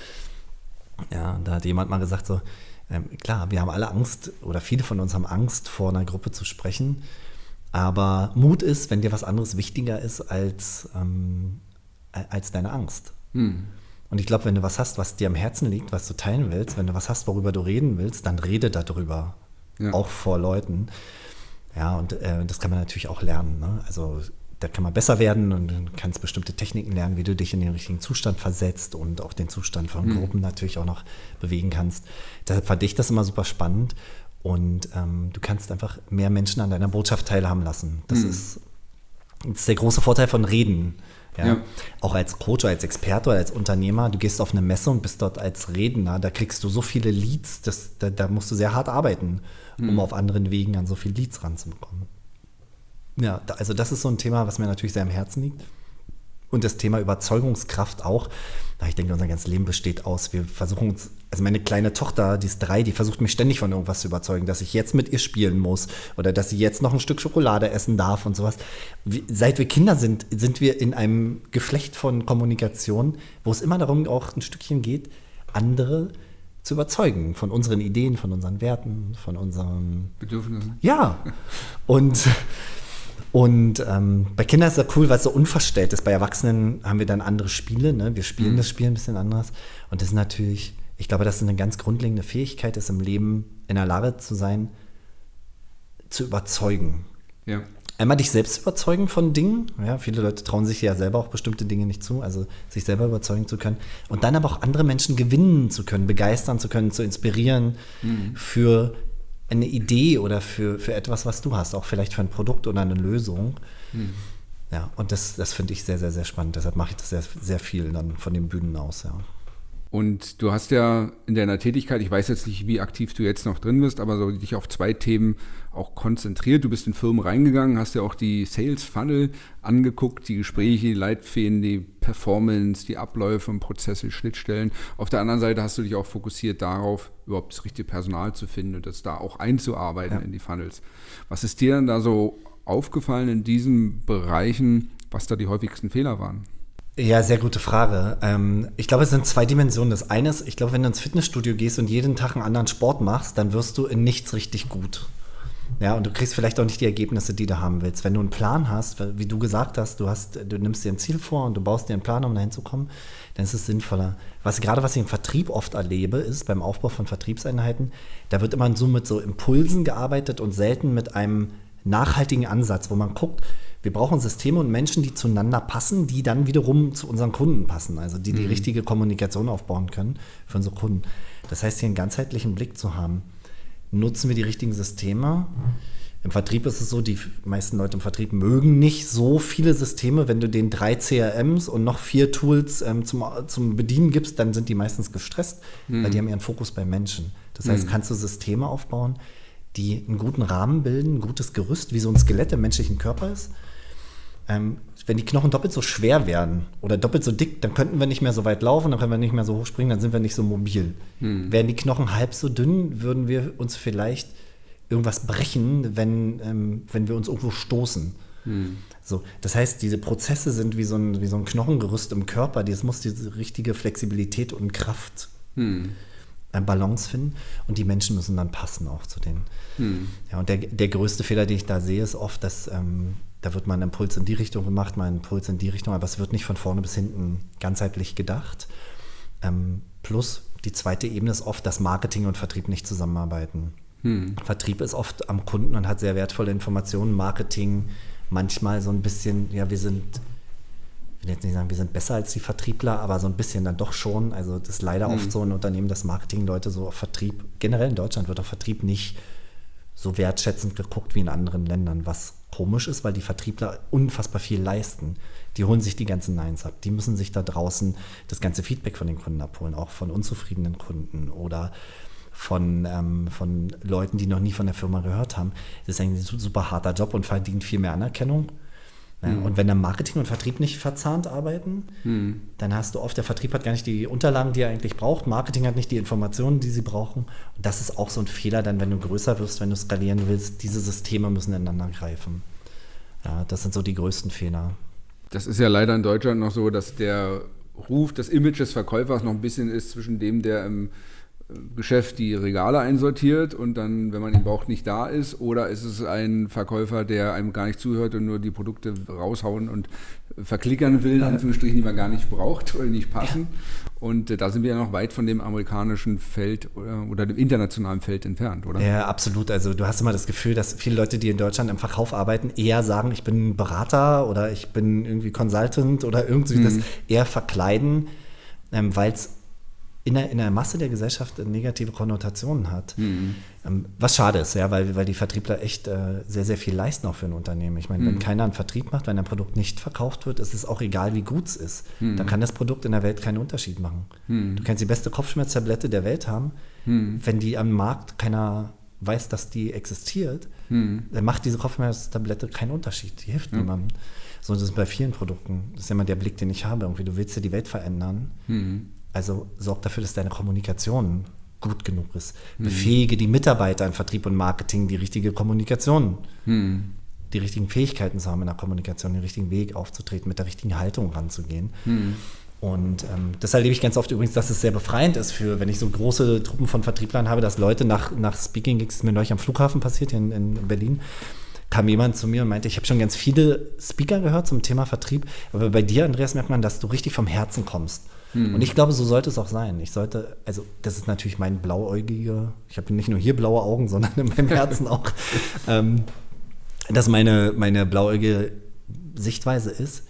Ja, da hat jemand mal gesagt so, ähm, klar, wir haben alle Angst oder viele von uns haben Angst, vor einer Gruppe zu sprechen. Aber Mut ist, wenn dir was anderes wichtiger ist als, ähm, als deine Angst. Hm. Und ich glaube, wenn du was hast, was dir am Herzen liegt, was du teilen willst, wenn du was hast, worüber du reden willst, dann rede darüber. Ja. Auch vor Leuten. Ja, und äh, das kann man natürlich auch lernen. Ne? Also da kann man besser werden und du kannst bestimmte Techniken lernen, wie du dich in den richtigen Zustand versetzt und auch den Zustand von mhm. Gruppen natürlich auch noch bewegen kannst. Deshalb fand ich das immer super spannend und ähm, du kannst einfach mehr Menschen an deiner Botschaft teilhaben lassen. Das, mhm. ist, das ist der große Vorteil von Reden. Ja? ja? Auch als Coach, als Experte oder als Unternehmer, du gehst auf eine Messe und bist dort als Redner, da kriegst du so viele Leads, das, da, da musst du sehr hart arbeiten, um mhm. auf anderen Wegen an so viele Leads ranzubekommen. Ja, also das ist so ein Thema, was mir natürlich sehr am Herzen liegt. Und das Thema Überzeugungskraft auch. Ich denke, unser ganzes Leben besteht aus, wir versuchen uns, also meine kleine Tochter, die ist drei, die versucht mich ständig von irgendwas zu überzeugen, dass ich jetzt mit ihr spielen muss oder dass sie jetzt noch ein Stück Schokolade essen darf und sowas. Seit wir Kinder sind, sind wir in einem Geflecht von Kommunikation, wo es immer darum auch ein Stückchen geht, andere zu überzeugen von unseren Ideen, von unseren Werten, von unseren Bedürfnissen. Ja. Und und ähm, bei Kindern ist das cool, weil es so unverstellt ist. Bei Erwachsenen haben wir dann andere Spiele. Ne? Wir spielen mhm. das Spiel ein bisschen anders. Und das ist natürlich, ich glaube, dass es eine ganz grundlegende Fähigkeit ist, im Leben in der Lage zu sein, zu überzeugen. Ja. Einmal dich selbst überzeugen von Dingen. Ja, viele Leute trauen sich ja selber auch bestimmte Dinge nicht zu, also sich selber überzeugen zu können. Und dann aber auch andere Menschen gewinnen zu können, begeistern zu können, zu inspirieren mhm. für eine Idee oder für, für etwas, was du hast, auch vielleicht für ein Produkt oder eine Lösung. Mhm. Ja, und das, das finde ich sehr, sehr, sehr spannend. Deshalb mache ich das sehr, sehr viel dann von den Bühnen aus, ja. Und du hast ja in deiner Tätigkeit, ich weiß jetzt nicht, wie aktiv du jetzt noch drin bist, aber so dich auf zwei Themen auch konzentriert. Du bist in Firmen reingegangen, hast ja auch die Sales Funnel angeguckt, die Gespräche, die Leitfäden, die Performance, die Abläufe und Prozesse, Schnittstellen. Auf der anderen Seite hast du dich auch fokussiert darauf, überhaupt das richtige Personal zu finden und das da auch einzuarbeiten ja. in die Funnels. Was ist dir denn da so aufgefallen in diesen Bereichen, was da die häufigsten Fehler waren? Ja, sehr gute Frage. Ähm, ich glaube, es sind zwei Dimensionen. Das eine ist, ich glaube, wenn du ins Fitnessstudio gehst und jeden Tag einen anderen Sport machst, dann wirst du in nichts richtig gut. Ja, und du kriegst vielleicht auch nicht die Ergebnisse, die du haben willst. Wenn du einen Plan hast, wie du gesagt hast, du hast, du nimmst dir ein Ziel vor und du baust dir einen Plan, um dahin zu kommen, dann ist es sinnvoller. Was gerade was ich im Vertrieb oft erlebe, ist beim Aufbau von Vertriebseinheiten, da wird immer so mit so Impulsen gearbeitet und selten mit einem nachhaltigen Ansatz, wo man guckt, wir brauchen Systeme und Menschen, die zueinander passen, die dann wiederum zu unseren Kunden passen, also die die mhm. richtige Kommunikation aufbauen können für unsere Kunden. Das heißt, hier einen ganzheitlichen Blick zu haben. Nutzen wir die richtigen Systeme? Im Vertrieb ist es so, die meisten Leute im Vertrieb mögen nicht so viele Systeme. Wenn du denen drei CRMs und noch vier Tools ähm, zum, zum Bedienen gibst, dann sind die meistens gestresst, mhm. weil die haben ihren Fokus bei Menschen. Das heißt, mhm. kannst du Systeme aufbauen, die einen guten Rahmen bilden, ein gutes Gerüst, wie so ein Skelett im menschlichen Körper ist ähm, wenn die Knochen doppelt so schwer wären oder doppelt so dick, dann könnten wir nicht mehr so weit laufen, dann können wir nicht mehr so hoch springen, dann sind wir nicht so mobil. Hm. Wären die Knochen halb so dünn, würden wir uns vielleicht irgendwas brechen, wenn, ähm, wenn wir uns irgendwo stoßen. Hm. So, das heißt, diese Prozesse sind wie so ein, wie so ein Knochengerüst im Körper. Das muss diese richtige Flexibilität und Kraft, hm. Ein Balance finden. Und die Menschen müssen dann passen auch zu denen. Hm. Ja, und der, der größte Fehler, den ich da sehe, ist oft, dass ähm, da wird mal ein Impuls in die Richtung gemacht, mal ein Impuls in die Richtung, aber es wird nicht von vorne bis hinten ganzheitlich gedacht. Ähm, plus die zweite Ebene ist oft, dass Marketing und Vertrieb nicht zusammenarbeiten. Hm. Vertrieb ist oft am Kunden und hat sehr wertvolle Informationen. Marketing manchmal so ein bisschen, ja, wir sind, will jetzt nicht sagen, wir sind besser als die Vertriebler, aber so ein bisschen dann doch schon. Also das ist leider hm. oft so ein Unternehmen, dass Marketingleute so auf Vertrieb, generell in Deutschland wird auf Vertrieb nicht so wertschätzend geguckt wie in anderen Ländern, was komisch ist, weil die Vertriebler unfassbar viel leisten. Die holen sich die ganzen Neins ab. Die müssen sich da draußen das ganze Feedback von den Kunden abholen, auch von unzufriedenen Kunden oder von, ähm, von Leuten, die noch nie von der Firma gehört haben. Das ist ein super harter Job und verdient viel mehr Anerkennung. Mhm. Und wenn dann Marketing und Vertrieb nicht verzahnt arbeiten, mhm. dann hast du oft, der Vertrieb hat gar nicht die Unterlagen, die er eigentlich braucht, Marketing hat nicht die Informationen, die sie brauchen. Und das ist auch so ein Fehler, dann, wenn du größer wirst, wenn du skalieren willst, diese Systeme müssen ineinander greifen. Ja, das sind so die größten Fehler. Das ist ja leider in Deutschland noch so, dass der Ruf, das Image des Verkäufers noch ein bisschen ist zwischen dem, der im Geschäft die Regale einsortiert und dann, wenn man ihn braucht, nicht da ist? Oder ist es ein Verkäufer, der einem gar nicht zuhört und nur die Produkte raushauen und verklickern will, in Anführungsstrichen, die man gar nicht braucht oder nicht passen? Ja. Und äh, da sind wir ja noch weit von dem amerikanischen Feld oder, oder, dem internationalen Feld entfernt, oder? Ja, absolut. Also du hast immer das Gefühl, dass viele Leute, die in Deutschland im Verkauf arbeiten, eher sagen, ich bin Berater oder ich bin irgendwie Consultant oder irgendwie mhm. das eher verkleiden, ähm, weil es in der, in der Masse der Gesellschaft negative Konnotationen hat. Mhm. Ähm, was schade ist, ja, weil, weil die Vertriebler echt äh, sehr, sehr viel leisten auch für ein Unternehmen. Ich meine, mhm. wenn keiner einen Vertrieb macht, wenn ein Produkt nicht verkauft wird, ist es auch egal, wie gut es ist. Mhm. Dann kann das Produkt in der Welt keinen Unterschied machen. Mhm. Du kannst die beste Kopfschmerztablette der Welt haben, mhm. wenn die am Markt keiner weiß, dass die existiert, mhm. dann macht diese Kopfschmerztablette keinen Unterschied. Die hilft niemandem. So ist es bei vielen Produkten. Das ist immer der Blick, den ich habe. Irgendwie, du willst ja die Welt verändern. Also sorg dafür, dass deine Kommunikation gut genug ist. Mhm. Befähige die Mitarbeiter in Vertrieb und Marketing, die richtige Kommunikation, mhm. die richtigen Fähigkeiten zu haben in der Kommunikation, den richtigen Weg aufzutreten, mit der richtigen Haltung ranzugehen. Mhm. Und ähm, das erlebe ich ganz oft übrigens, dass es sehr befreiend ist für, wenn ich so große Truppen von Vertrieblern habe, dass Leute nach, nach Speaking Gigs, mir neulich am Flughafen passiert, hier in, in Berlin, kam jemand zu mir und meinte, ich habe schon ganz viele Speaker gehört zum Thema Vertrieb, aber bei dir, Andreas, merkt man, dass du richtig vom Herzen kommst. Hm. Und ich glaube, so sollte es auch sein. Ich sollte, also das ist natürlich mein blauäugiger, ich habe nicht nur hier blaue Augen, sondern in meinem Herzen auch. ähm, dass meine, meine blauäugige Sichtweise ist,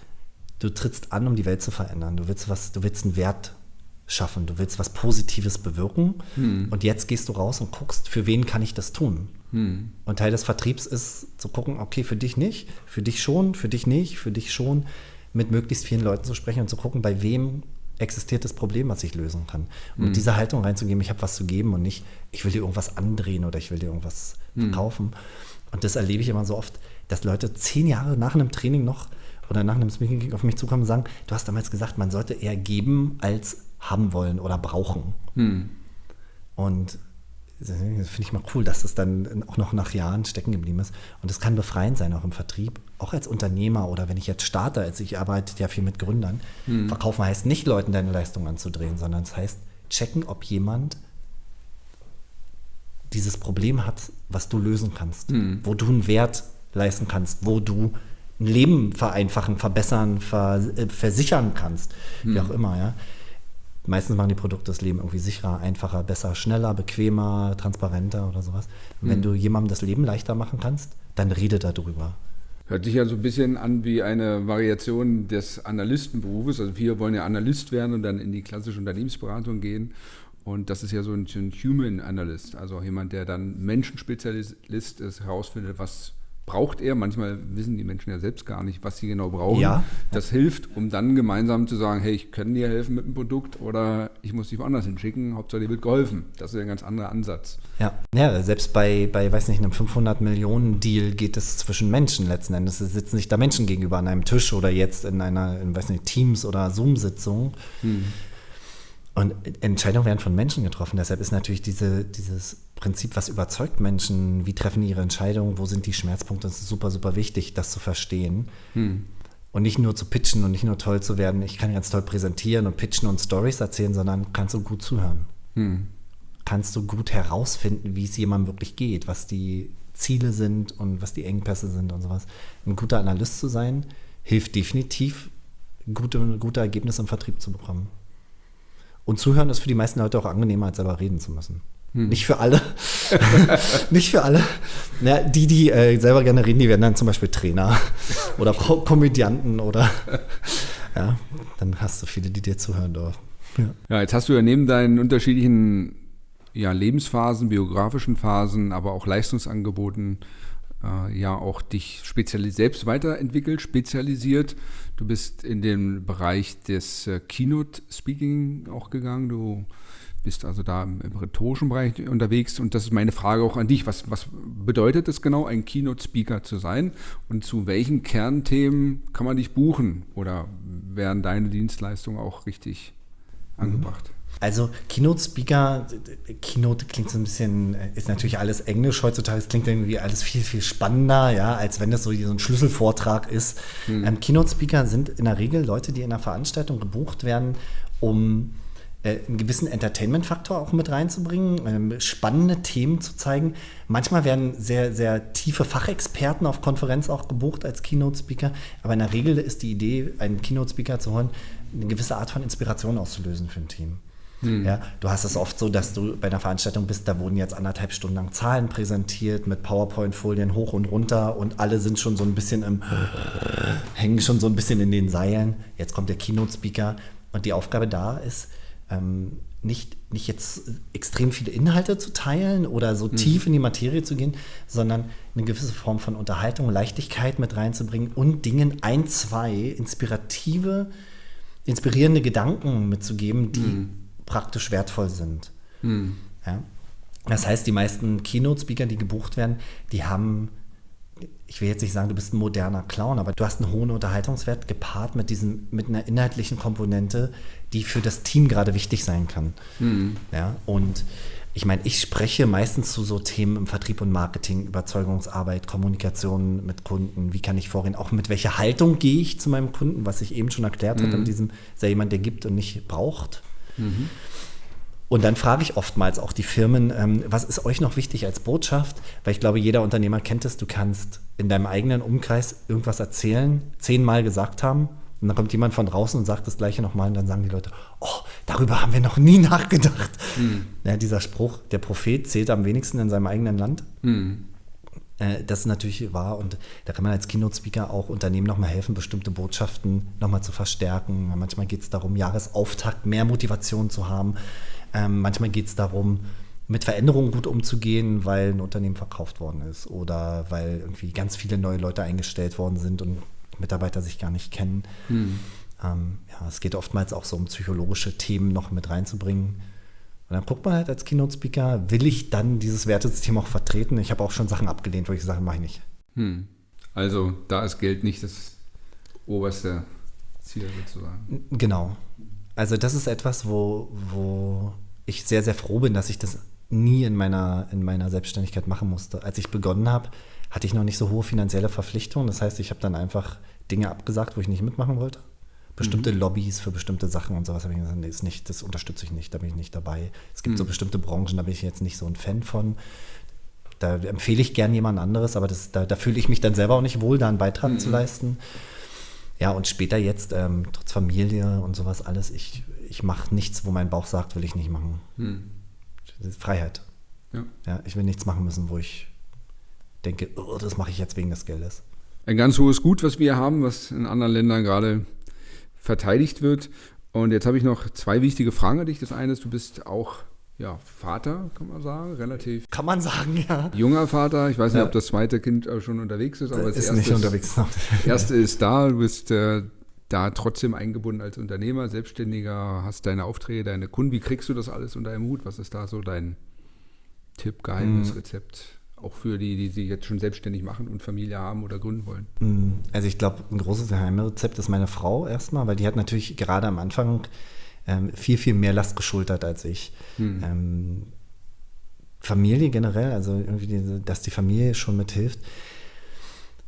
du trittst an, um die Welt zu verändern. Du willst was, du willst einen Wert schaffen, du willst was Positives bewirken hm. und jetzt gehst du raus und guckst, für wen kann ich das tun? Hm. Und Teil des Vertriebs ist zu gucken, okay, für dich nicht, für dich schon, für dich nicht, für dich schon, mit möglichst vielen Leuten zu sprechen und zu gucken, bei wem existiert das Problem, was ich lösen kann. Und mit hm. dieser Haltung reinzugeben, ich habe was zu geben und nicht, ich will dir irgendwas andrehen oder ich will dir irgendwas hm. verkaufen. Und das erlebe ich immer so oft, dass Leute zehn Jahre nach einem Training noch oder nach einem Speaking auf mich zukommen und sagen, du hast damals gesagt, man sollte eher geben als haben wollen oder brauchen. Hm. Und finde ich mal cool, dass das dann auch noch nach Jahren stecken geblieben ist. Und es kann befreiend sein, auch im Vertrieb, auch als Unternehmer oder wenn ich jetzt starte, als ich arbeite ja viel mit Gründern. Hm. Verkaufen heißt nicht, Leuten deine Leistung anzudrehen, sondern es heißt, checken, ob jemand dieses Problem hat, was du lösen kannst, hm. wo du einen Wert leisten kannst, wo du ein Leben vereinfachen, verbessern, äh, versichern kannst, hm. wie auch immer, ja. Meistens machen die Produkte das Leben irgendwie sicherer, einfacher, besser, schneller, bequemer, transparenter oder sowas. Und wenn hm. du jemandem das Leben leichter machen kannst, dann rede darüber. Hört sich ja so ein bisschen an wie eine Variation des Analystenberufes. Also wir wollen ja Analyst werden und dann in die klassische Unternehmensberatung gehen. Und das ist ja so ein, ein Human Analyst, also jemand, der dann Menschenspezialist ist, herausfindet, was braucht er. Manchmal wissen die Menschen ja selbst gar nicht, was sie genau brauchen. Ja. Das hilft, um dann gemeinsam zu sagen, hey, ich kann dir helfen mit dem Produkt oder ich muss dich woanders hinschicken, Hauptsache dir wird geholfen. Das ist ein ganz anderer Ansatz. Ja, ja selbst bei, bei, weiß nicht, einem 500 Millionen Deal geht es zwischen Menschen letzten Endes. Es sitzen nicht da Menschen gegenüber an einem Tisch oder jetzt in einer, in, weiß nicht, Teams- oder Zoom-Sitzung. Hm. Und Entscheidungen werden von Menschen getroffen. Deshalb ist natürlich diese, dieses Prinzip, was überzeugt Menschen, wie treffen ihre Entscheidungen, wo sind die Schmerzpunkte, das ist super, super wichtig, das zu verstehen. Hm. Und nicht nur zu pitchen und nicht nur toll zu werden, ich kann ganz toll präsentieren und pitchen und Stories erzählen, sondern kannst du gut zuhören. Hm. Kannst du gut herausfinden, wie es jemandem wirklich geht, was die Ziele sind und was die Engpässe sind und sowas. Ein guter Analyst zu sein, hilft definitiv, gute, gute Ergebnisse im Vertrieb zu bekommen. Und zuhören ist für die meisten Leute auch angenehmer, als selber reden zu müssen. Hm. Nicht für alle. nicht für alle. Ja, die, die äh, selber gerne reden, die werden dann zum Beispiel Trainer oder Ko Komödianten oder ja, dann hast du viele, die dir zuhören dürfen. Ja. ja, jetzt hast du ja neben deinen unterschiedlichen ja, Lebensphasen, biografischen Phasen, aber auch Leistungsangeboten äh, ja auch dich spezialis selbst weiterentwickelt, spezialisiert. Du bist in den Bereich des äh, Keynote Speaking auch gegangen. Du bist also da im, im rhetorischen Bereich unterwegs und das ist meine Frage auch an dich. Was, was bedeutet es genau, ein Keynote-Speaker zu sein und zu welchen Kernthemen kann man dich buchen oder werden deine Dienstleistungen auch richtig mhm. angebracht? Also Keynote Speaker, Keynote klingt so ein bisschen, ist natürlich alles Englisch heutzutage, es klingt irgendwie alles viel, viel spannender, ja, als wenn das so, so ein Schlüsselvortrag ist. Hm. Ähm, Keynote Speaker sind in der Regel Leute, die in einer Veranstaltung gebucht werden, um äh, einen gewissen Entertainment-Faktor auch mit reinzubringen, ähm, spannende Themen zu zeigen. Manchmal werden sehr, sehr tiefe Fachexperten auf Konferenz auch gebucht als Keynote-Speaker, aber in der Regel ist die Idee, einen Keynote-Speaker zu holen, eine gewisse Art von Inspiration auszulösen für ein Team. Hm. Ja, du hast es oft so, dass du bei einer Veranstaltung bist, da wurden jetzt anderthalb Stunden lang Zahlen präsentiert mit PowerPoint-Folien hoch und runter und alle sind schon so ein bisschen im, hängen schon so ein bisschen in den Seilen. Jetzt kommt der Keynote-Speaker und die Aufgabe da ist, ähm, nicht, nicht jetzt extrem viele Inhalte zu teilen oder so mhm. tief in die Materie zu gehen, sondern eine gewisse Form von Unterhaltung, Leichtigkeit mit reinzubringen und Dingen ein, zwei inspirative, inspirierende Gedanken mitzugeben, die mhm. praktisch wertvoll sind. Mhm. Ja? Das heißt, die meisten Keynote-Speaker, die gebucht werden, die haben ich will jetzt nicht sagen, du bist ein moderner Clown, aber du hast einen hohen Unterhaltungswert gepaart mit diesem, mit einer inhaltlichen Komponente, die für das Team gerade wichtig sein kann. Mhm. Ja, und ich meine, ich spreche meistens zu so Themen im Vertrieb und Marketing, Überzeugungsarbeit, Kommunikation mit Kunden. Wie kann ich vorgehen? Auch mit welcher Haltung gehe ich zu meinem Kunden, was ich eben schon erklärt mhm. hatte, mit diesem, ist ja jemand, der gibt und nicht braucht. Mhm. Und dann frage ich oftmals auch die Firmen, ähm, was ist euch noch wichtig als Botschaft? Weil ich glaube, jeder Unternehmer kennt es, du kannst in deinem eigenen Umkreis irgendwas erzählen, zehnmal gesagt haben und dann kommt jemand von draußen und sagt das gleiche nochmal und dann sagen die Leute, oh, darüber haben wir noch nie nachgedacht. Mhm. Ja, dieser Spruch, der Prophet zählt am wenigsten in seinem eigenen Land. Mhm. Äh, das ist natürlich wahr und da kann man als Keynote-Speaker auch Unternehmen nochmal helfen, bestimmte Botschaften nochmal zu verstärken. Manchmal geht es darum, Jahresauftakt mehr Motivation zu haben. Ähm, manchmal geht es darum, mit Veränderungen gut umzugehen, weil ein Unternehmen verkauft worden ist oder weil irgendwie ganz viele neue Leute eingestellt worden sind und Mitarbeiter sich gar nicht kennen. Hm. Ähm, ja, es geht oftmals auch so um psychologische Themen noch mit reinzubringen. Und dann guckt man halt als Keynote-Speaker, will ich dann dieses Wertesystem auch vertreten? Ich habe auch schon Sachen abgelehnt, wo ich sage, mache ich nicht. Hm. Also da ist Geld nicht das oberste Ziel sozusagen. Genau. Also das ist etwas, wo, wo ich sehr, sehr froh bin, dass ich das nie in meiner, in meiner Selbstständigkeit machen musste. Als ich begonnen habe, hatte ich noch nicht so hohe finanzielle Verpflichtungen. Das heißt, ich habe dann einfach Dinge abgesagt, wo ich nicht mitmachen wollte. Bestimmte mhm. Lobbys für bestimmte Sachen und sowas habe ich gesagt, nee, ist nicht, das unterstütze ich nicht, da bin ich nicht dabei. Es gibt mhm. so bestimmte Branchen, da bin ich jetzt nicht so ein Fan von. Da empfehle ich gern jemand anderes, aber das, da, da fühle ich mich dann selber auch nicht wohl, da einen Beitrag mhm. zu leisten. Ja, und später jetzt, ähm, trotz Familie und sowas alles, ich, ich mache nichts, wo mein Bauch sagt, will ich nicht machen. Mhm. Freiheit. Ja. ja. Ich will nichts machen müssen, wo ich denke, oh, das mache ich jetzt wegen des Geldes. Ein ganz hohes Gut, was wir haben, was in anderen Ländern gerade verteidigt wird. Und jetzt habe ich noch zwei wichtige Fragen an dich. Das eine ist, du bist auch ja, Vater, kann man sagen, relativ. Kann man sagen, ja. Junger Vater. Ich weiß nicht, ja. ob das zweite Kind schon unterwegs ist, aber das ist nicht unterwegs noch. Das erste ist da. Du bist äh, da trotzdem eingebunden als Unternehmer, Selbstständiger, hast deine Aufträge, deine Kunden. Wie kriegst du das alles unter einem Hut? Was ist da so dein Tipp, Geheimnis, mhm. Rezept? Auch für die, die sich jetzt schon selbstständig machen und Familie haben oder gründen wollen. Mhm. Also ich glaube, ein großes Geheimrezept ist meine Frau erstmal, weil die hat natürlich gerade am Anfang ähm, viel, viel mehr Last geschultert als ich. Mhm. Ähm, Familie generell, also irgendwie, dass die Familie schon mithilft.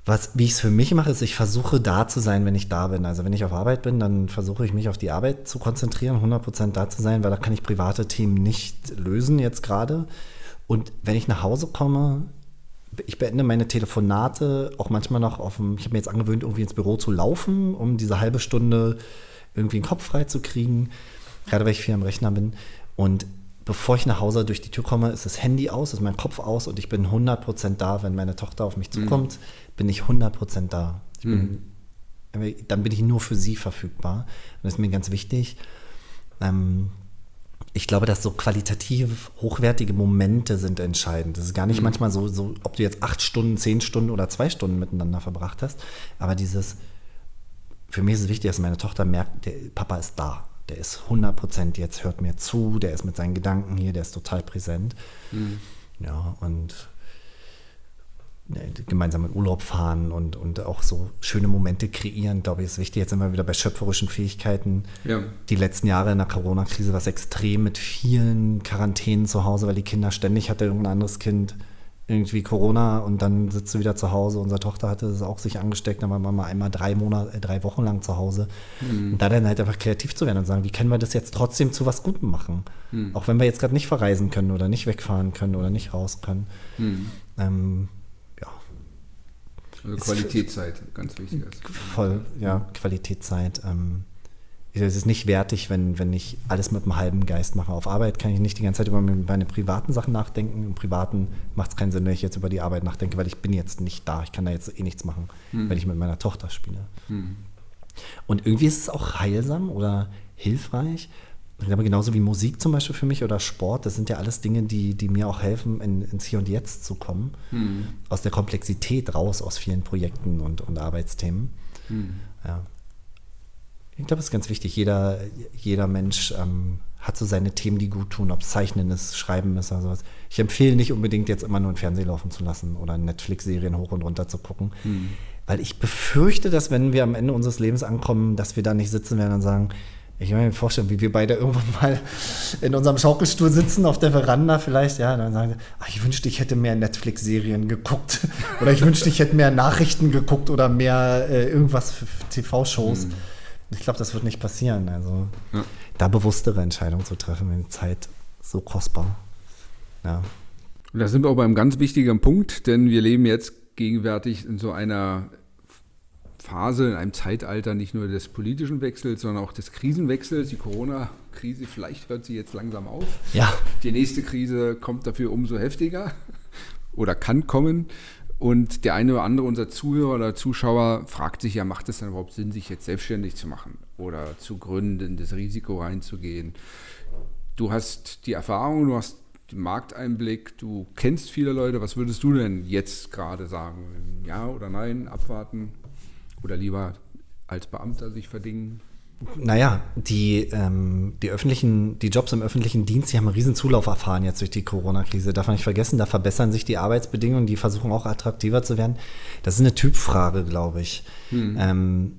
Was, wie ich es für mich mache, ist, ich versuche da zu sein, wenn ich da bin. Also wenn ich auf Arbeit bin, dann versuche ich mich auf die Arbeit zu konzentrieren, 100% da zu sein, weil da kann ich private Themen nicht lösen jetzt gerade. Und wenn ich nach Hause komme, ich beende meine Telefonate auch manchmal noch auf dem, ich habe mir jetzt angewöhnt, irgendwie ins Büro zu laufen, um diese halbe Stunde irgendwie den Kopf frei zu kriegen, gerade weil ich viel am Rechner bin. Und bevor ich nach Hause durch die Tür komme, ist das Handy aus, ist mein Kopf aus und ich bin 100% da, wenn meine Tochter auf mich zukommt. Mhm bin ich 100% da. Bin, mhm. Dann bin ich nur für sie verfügbar. das ist mir ganz wichtig. Ähm, ich glaube, dass so qualitativ hochwertige Momente sind entscheidend. Das ist gar nicht mhm. manchmal so, so, ob du jetzt acht Stunden, zehn Stunden oder zwei Stunden miteinander verbracht hast. Aber dieses, für mich ist es wichtig, dass meine Tochter merkt, der Papa ist da. Der ist 100% jetzt, hört mir zu, der ist mit seinen Gedanken hier, der ist total präsent. Mhm. Ja, und gemeinsam in Urlaub fahren und, und auch so schöne Momente kreieren, glaube ich, ist wichtig. Jetzt sind wir wieder bei schöpferischen Fähigkeiten. Ja. Die letzten Jahre in der Corona-Krise war es extrem mit vielen Quarantänen zu Hause, weil die Kinder ständig hatte irgendein anderes Kind irgendwie Corona und dann sitzt du wieder zu Hause. Unsere Tochter hatte es auch sich angesteckt, dann war man mal einmal drei Monate, äh, drei Wochen lang zu Hause. Mhm. Und da dann halt einfach kreativ zu werden und sagen, wie können wir das jetzt trotzdem zu was Gutem machen? Mhm. Auch wenn wir jetzt gerade nicht verreisen können oder nicht wegfahren können oder nicht raus können. Mhm. Ähm, also Qualitätszeit, ganz wichtig. Voll, ja, Qualitätszeit. Ähm, es ist nicht wertig, wenn, wenn ich alles mit einem halben Geist mache. Auf Arbeit kann ich nicht die ganze Zeit über meine privaten Sachen nachdenken. Im Privaten macht es keinen Sinn, wenn ich jetzt über die Arbeit nachdenke, weil ich bin jetzt nicht da. Ich kann da jetzt eh nichts machen, hm. wenn ich mit meiner Tochter spiele. Hm. Und irgendwie ist es auch heilsam oder hilfreich, ich glaube, genauso wie Musik zum Beispiel für mich oder Sport, das sind ja alles Dinge, die, die mir auch helfen, in, ins Hier und Jetzt zu kommen. Mhm. Aus der Komplexität raus, aus vielen Projekten und, und Arbeitsthemen. Mhm. Ja. Ich glaube, es ist ganz wichtig, jeder, jeder Mensch ähm, hat so seine Themen, die gut tun, ob es Zeichnen ist, Schreiben ist oder sowas. Ich empfehle nicht unbedingt jetzt immer nur ein Fernsehen laufen zu lassen oder Netflix-Serien hoch und runter zu gucken. Mhm. Weil ich befürchte, dass wenn wir am Ende unseres Lebens ankommen, dass wir da nicht sitzen werden und sagen, ich kann mir vorstellen, wie wir beide irgendwann mal in unserem Schaukelstuhl sitzen, auf der Veranda vielleicht, ja, und dann sagen, ach, ich wünschte, ich hätte mehr Netflix-Serien geguckt oder ich wünschte, ich hätte mehr Nachrichten geguckt oder mehr äh, irgendwas für TV-Shows. Mhm. Ich glaube, das wird nicht passieren. Also ja. da bewusstere Entscheidungen zu treffen, wenn die Zeit so kostbar. Ja. Und da sind wir auch beim ganz wichtigen Punkt, denn wir leben jetzt gegenwärtig in so einer Phase, in einem Zeitalter nicht nur des politischen Wechsels, sondern auch des Krisenwechsels. Die Corona-Krise, vielleicht hört sie jetzt langsam auf. Ja. Die nächste Krise kommt dafür umso heftiger oder kann kommen. Und der eine oder andere unserer Zuhörer oder Zuschauer fragt sich ja, macht es dann überhaupt Sinn, sich jetzt selbstständig zu machen oder zu gründen, das Risiko reinzugehen? Du hast die Erfahrung, du hast den Markteinblick, du kennst viele Leute. Was würdest du denn jetzt gerade sagen? Ja oder nein, abwarten oder lieber als Beamter sich verdingen? Naja, die, ähm, die öffentlichen, die Jobs im öffentlichen Dienst, die haben einen riesen Zulauf erfahren jetzt durch die Corona-Krise. Darf man nicht vergessen, da verbessern sich die Arbeitsbedingungen, die versuchen auch attraktiver zu werden. Das ist eine Typfrage, glaube ich. Hm. Ähm,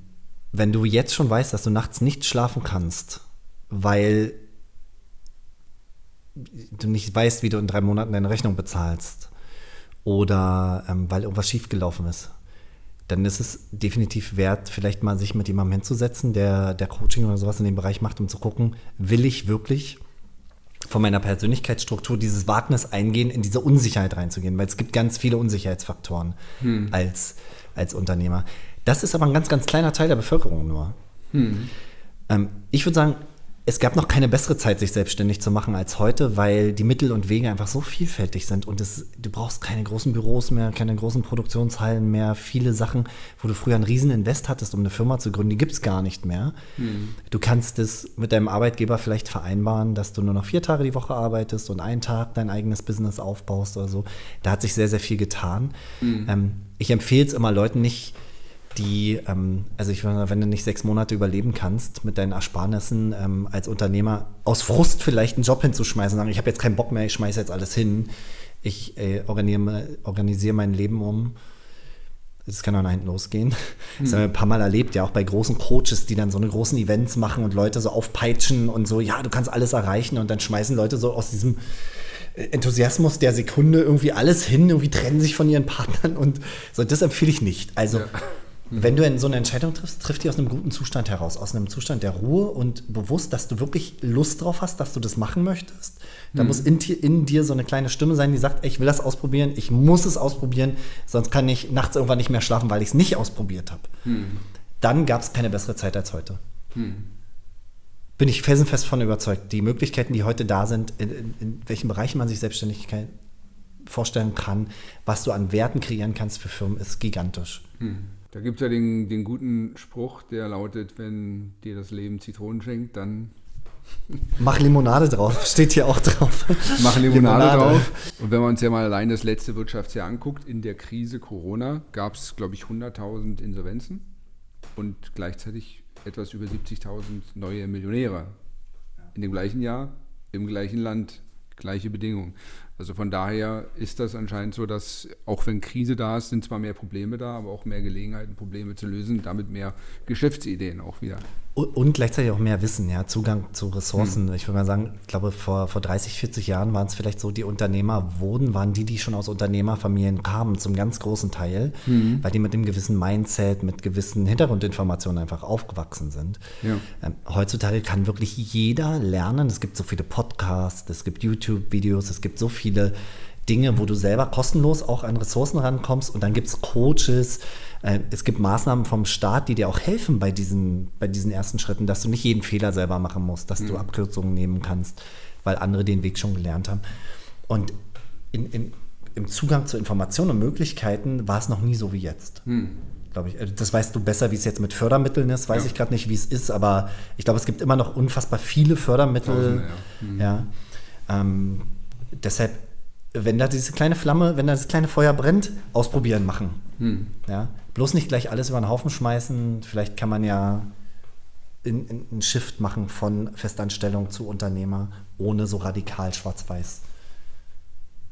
wenn du jetzt schon weißt, dass du nachts nicht schlafen kannst, weil du nicht weißt, wie du in drei Monaten deine Rechnung bezahlst oder ähm, weil irgendwas schiefgelaufen ist, dann ist es definitiv wert, vielleicht mal sich mit jemandem hinzusetzen, der, der Coaching oder sowas in dem Bereich macht, um zu gucken, will ich wirklich von meiner Persönlichkeitsstruktur dieses Wagnis eingehen, in diese Unsicherheit reinzugehen, weil es gibt ganz viele Unsicherheitsfaktoren hm. als, als Unternehmer. Das ist aber ein ganz, ganz kleiner Teil der Bevölkerung nur. Hm. Ähm, ich würde sagen, es gab noch keine bessere Zeit, sich selbstständig zu machen als heute, weil die Mittel und Wege einfach so vielfältig sind und es, du brauchst keine großen Büros mehr, keine großen Produktionshallen mehr. Viele Sachen, wo du früher einen riesen Invest hattest, um eine Firma zu gründen, die gibt es gar nicht mehr. Mhm. Du kannst es mit deinem Arbeitgeber vielleicht vereinbaren, dass du nur noch vier Tage die Woche arbeitest und einen Tag dein eigenes Business aufbaust oder so. Da hat sich sehr, sehr viel getan. Mhm. Ähm, ich empfehle es immer Leuten nicht, die, ähm, also ich meine, wenn du nicht sechs Monate überleben kannst mit deinen Ersparnissen ähm, als Unternehmer, aus Frust vielleicht einen Job hinzuschmeißen, sagen, ich habe jetzt keinen Bock mehr, ich schmeiße jetzt alles hin, ich äh, organisiere, organisiere mein Leben um. Das kann auch nach hinten losgehen. Das haben wir ein paar Mal erlebt, ja, auch bei großen Coaches, die dann so eine großen Events machen und Leute so aufpeitschen und so, ja, du kannst alles erreichen und dann schmeißen Leute so aus diesem Enthusiasmus der Sekunde irgendwie alles hin, irgendwie trennen sich von ihren Partnern und so, das empfehle ich nicht. Also ja. Mhm. Wenn du so eine Entscheidung triffst, trifft die aus einem guten Zustand heraus, aus einem Zustand der Ruhe und bewusst, dass du wirklich Lust drauf hast, dass du das machen möchtest. Da mhm. muss in, in, dir so eine kleine Stimme sein, die sagt, ey, ich will das ausprobieren, ich muss es ausprobieren, sonst kann ich nachts irgendwann nicht mehr schlafen, weil ich es nicht ausprobiert habe. Mhm. Dann gab es keine bessere Zeit als heute. Mhm. Bin ich felsenfest von überzeugt. Die Möglichkeiten, die heute da sind, in, in, in welchen Bereichen man sich Selbstständigkeit vorstellen kann, was du an Werten kreieren kannst für Firmen, ist gigantisch. Da gibt es ja den, den guten Spruch, der lautet, wenn dir das Leben Zitronen schenkt, dann Mach Limonade drauf, steht hier auch drauf. Mach Limonade, Limonade, drauf. Und wenn wir uns ja mal allein das letzte Wirtschaftsjahr anguckt, in der Krise Corona gab es, glaube ich, 100.000 Insolvenzen und gleichzeitig etwas über 70.000 neue Millionäre. In dem gleichen Jahr, im gleichen Land, gleiche Bedingungen. Also von daher ist das anscheinend so, dass auch wenn Krise da ist, sind zwar mehr Probleme da, aber auch mehr Gelegenheiten, Probleme zu lösen, damit mehr Geschäftsideen auch wieder. Und gleichzeitig auch mehr Wissen, ja, Zugang zu Ressourcen. Hm. Ich würde mal sagen, ich glaube, vor, vor 30, 40 Jahren waren es vielleicht so, die Unternehmer wurden, waren die, die schon aus Unternehmerfamilien kamen, zum ganz großen Teil, hm. weil die mit einem gewissen Mindset, mit gewissen Hintergrundinformationen einfach aufgewachsen sind. Ja. Ähm, heutzutage kann wirklich jeder lernen. Es gibt so viele Podcasts, es gibt YouTube-Videos, es gibt so viele Dinge, wo du selber kostenlos auch an Ressourcen rankommst und dann gibt es Coaches, es gibt Maßnahmen vom Staat, die dir auch helfen bei diesen, bei diesen ersten Schritten, dass du nicht jeden Fehler selber machen musst, dass mhm. du Abkürzungen nehmen kannst, weil andere den Weg schon gelernt haben. Und in, in, im Zugang zu Informationen und Möglichkeiten war es noch nie so wie jetzt. Mhm glaube ich. Also das weißt du besser, wie es jetzt mit Fördermitteln ist. Weiß ja. ich gerade nicht, wie es ist, aber ich glaube, es gibt immer noch unfassbar viele Fördermittel. Ja. Mhm. ja. Ähm, deshalb, wenn da diese kleine Flamme, wenn da das kleine Feuer brennt, ausprobieren, machen. Mhm. Ja. Bloß nicht gleich alles über den Haufen schmeißen. Vielleicht kann man ja einen Shift machen von Festanstellung zu Unternehmer, ohne so radikal schwarz-weiß.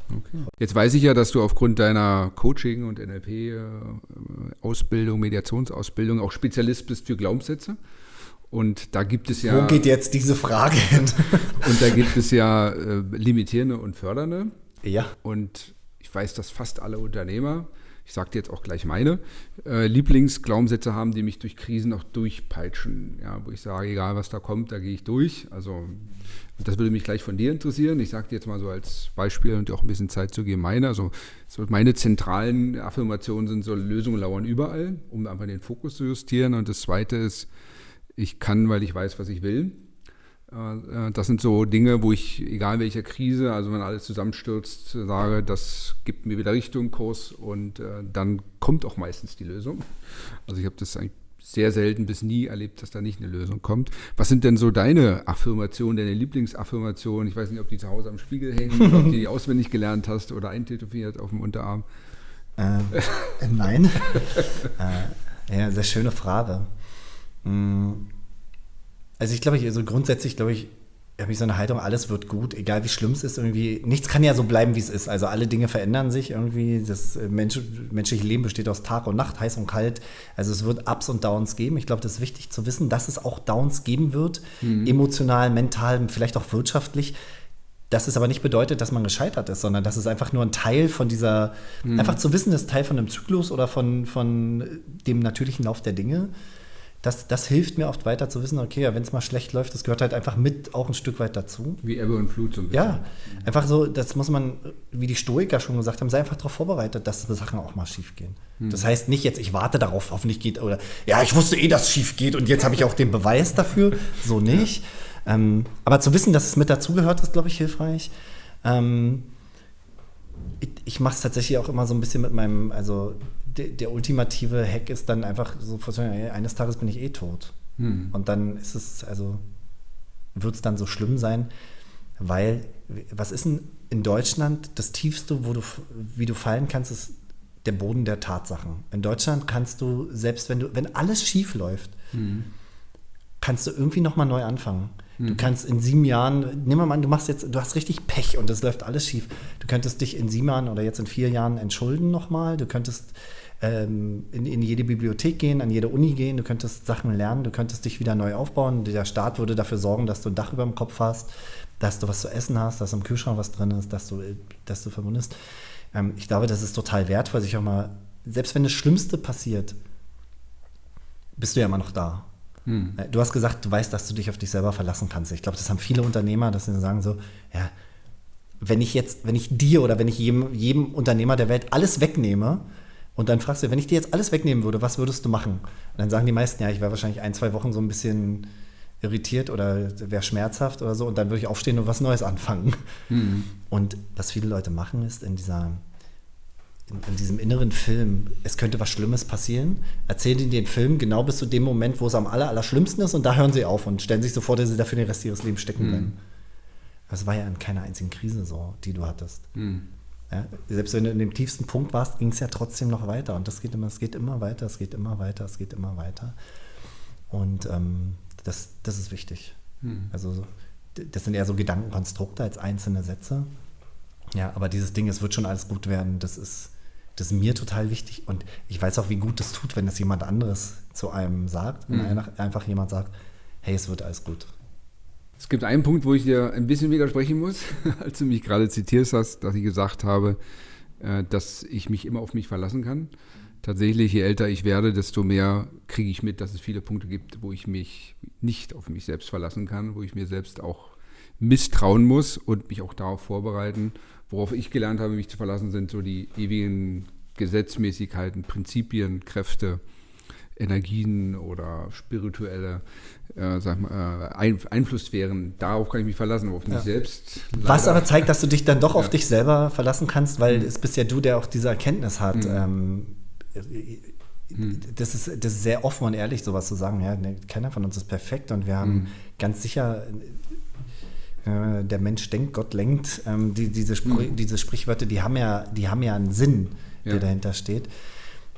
Okay. Jetzt weiß ich ja, dass du aufgrund deiner Coaching- und NLP-Ausbildung, Mediationsausbildung auch Spezialist bist für Glaubenssätze. Und da gibt es ja. Wo geht jetzt diese Frage hin? und da gibt es ja äh, limitierende und fördernde. Ja. Und ich weiß, dass fast alle Unternehmer ich sage dir jetzt auch gleich meine, äh, Lieblingsglaubenssätze haben, die mich durch Krisen auch durchpeitschen. Ja, wo ich sage, egal was da kommt, da gehe ich durch. Also das würde mich gleich von dir interessieren. Ich sage dir jetzt mal so als Beispiel und dir auch ein bisschen Zeit zu geben, meine. Also so meine zentralen Affirmationen sind so, Lösungen lauern überall, um einfach den Fokus zu justieren. Und das Zweite ist, ich kann, weil ich weiß, was ich will. Äh, das sind so Dinge, wo ich, egal welcher Krise, also wenn alles zusammenstürzt, sage, das gibt mir wieder Richtung, Kurs und äh, dann kommt auch meistens die Lösung. Also ich habe das eigentlich sehr selten bis nie erlebt, dass da nicht eine Lösung kommt. Was sind denn so deine Affirmationen, deine Lieblingsaffirmationen? Ich weiß nicht, ob die zu Hause am Spiegel hängen, ob du die auswendig gelernt hast oder eintätowiert auf dem Unterarm. Ähm, äh, nein. äh, ja, sehr schöne Frage. Hm. Also ich glaube, also grundsätzlich glaube ich, habe ich so eine Haltung, alles wird gut, egal wie schlimm es ist, irgendwie, nichts kann ja so bleiben, wie es ist. Also alle Dinge verändern sich irgendwie. Das äh, Mensch, menschliche Leben besteht aus Tag und Nacht, heiß und kalt. Also es wird Ups und Downs geben. Ich glaube, das ist wichtig zu wissen, dass es auch Downs geben wird, mhm. emotional, mental, vielleicht auch wirtschaftlich. Das ist aber nicht bedeutet, dass man gescheitert ist, sondern das ist einfach nur ein Teil von dieser, mhm. einfach zu wissen, das ist Teil von einem Zyklus oder von, von dem natürlichen Lauf der Dinge das, das hilft mir oft weiter zu wissen, okay, ja, wenn es mal schlecht läuft, das gehört halt einfach mit auch ein Stück weit dazu. Wie Ebbe und Flut so ein bisschen. Ja, einfach so, das muss man, wie die Stoiker schon gesagt haben, sei einfach darauf vorbereitet, dass Sachen auch mal schief gehen. Hm. Das heißt nicht jetzt, ich warte darauf, hoffentlich geht, oder ja, ich wusste eh, dass es schief geht und jetzt habe ich auch den Beweis dafür. So nicht. Ja. Ähm, aber zu wissen, dass es mit dazugehört, ist, glaube ich, hilfreich. Ähm, ich, ich mache es tatsächlich auch immer so ein bisschen mit meinem, also der, der, ultimative Hack ist dann einfach so, eines Tages bin ich eh tot. Hm. Und dann ist es, also wird es dann so schlimm sein, weil, was ist denn in Deutschland das Tiefste, wo du, wie du fallen kannst, ist der Boden der Tatsachen. In Deutschland kannst du, selbst wenn du, wenn alles schief läuft, hm. kannst du irgendwie nochmal neu anfangen. Du hm. kannst in sieben Jahren, nimm mal an, du machst jetzt, du hast richtig Pech und es läuft alles schief. Du könntest dich in sieben Jahren oder jetzt in vier Jahren entschulden nochmal. Du könntest ähm, in, in, jede Bibliothek gehen, an jede Uni gehen, du könntest Sachen lernen, du könntest dich wieder neu aufbauen. Der Staat würde dafür sorgen, dass du ein Dach über dem Kopf hast, dass du was zu essen hast, dass im Kühlschrank was drin ist, dass du, dass du verwundest. Ähm, ich glaube, das ist total wertvoll, sich auch mal, selbst wenn das Schlimmste passiert, bist du ja immer noch da. Hm. Äh, du hast gesagt, du weißt, dass du dich auf dich selber verlassen kannst. Ich glaube, das haben viele Unternehmer, dass sie sagen so, ja, wenn ich jetzt, wenn ich dir oder wenn ich jedem, jedem Unternehmer der Welt alles wegnehme, und dann fragst du, wenn ich dir jetzt alles wegnehmen würde, was würdest du machen? Und dann sagen die meisten, ja, ich wäre wahrscheinlich ein, zwei Wochen so ein bisschen irritiert oder wäre schmerzhaft oder so. Und dann würde ich aufstehen und was Neues anfangen. Mhm. Und was viele Leute machen, ist in dieser in, in, diesem inneren Film, es könnte was Schlimmes passieren, erzählen ihnen den Film genau bis zu dem Moment, wo es am aller, aller schlimmsten ist und da hören sie auf und stellen sich so vor, dass sie dafür den Rest ihres Lebens stecken bleiben. Mhm. Das war ja in keiner einzigen Krise so, die du hattest. Mhm. Ja, selbst wenn du in dem tiefsten Punkt warst, ging es ja trotzdem noch weiter. Und das geht immer, es geht immer weiter, es geht immer weiter, es geht immer weiter. Und ähm, das, das ist wichtig. Hm. Also das sind eher so Gedankenkonstrukte als einzelne Sätze. Ja, aber dieses Ding, es wird schon alles gut werden, das ist, das ist mir total wichtig. Und ich weiß auch, wie gut das tut, wenn das jemand anderes zu einem sagt. Wenn hm. einfach jemand sagt, hey, es wird alles gut. Es gibt einen Punkt, wo ich dir ein bisschen widersprechen muss, als du mich gerade zitiert hast, dass ich gesagt habe, äh, dass ich mich immer auf mich verlassen kann. Tatsächlich, je älter ich werde, desto mehr kriege ich mit, dass es viele Punkte gibt, wo ich mich nicht auf mich selbst verlassen kann, wo ich mir selbst auch misstrauen muss und mich auch darauf vorbereiten. Worauf ich gelernt habe, mich zu verlassen, sind so die ewigen Gesetzmäßigkeiten, Prinzipien, Kräfte, Energien oder spirituelle äh, sag mal, äh, Einflusssphären, darauf kann ich mich verlassen, auf mich ja. selbst. Leider. Was aber zeigt, dass du dich dann doch auf dich selber verlassen kannst, weil mhm. es bist ja du, der auch diese Erkenntnis hat. Mhm. Ähm, mhm. das, ist, das ist sehr offen und ehrlich, sowas zu sagen. Ja, ne, keiner von uns ist perfekt und wir haben mhm. ganz sicher äh, der Mensch denkt, Gott lenkt. Ähm, die, diese, Spr mhm. diese Sprichwörter, die haben ja, die haben ja einen Sinn, der ja. dahinter steht.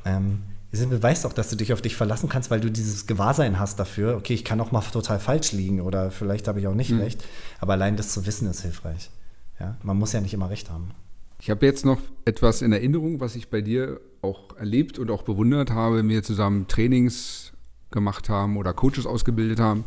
Ähm, es beweist auch, dass du dich auf dich verlassen kannst, weil du dieses Gewahrsein hast dafür, okay, ich kann auch mal total falsch liegen oder vielleicht habe ich auch nicht mhm. recht. Aber allein das zu wissen ist hilfreich. Ja? Man muss ja nicht immer recht haben. Ich habe jetzt noch etwas in Erinnerung, was ich bei dir auch erlebt und auch bewundert habe, wir zusammen Trainings gemacht haben oder Coaches ausgebildet haben.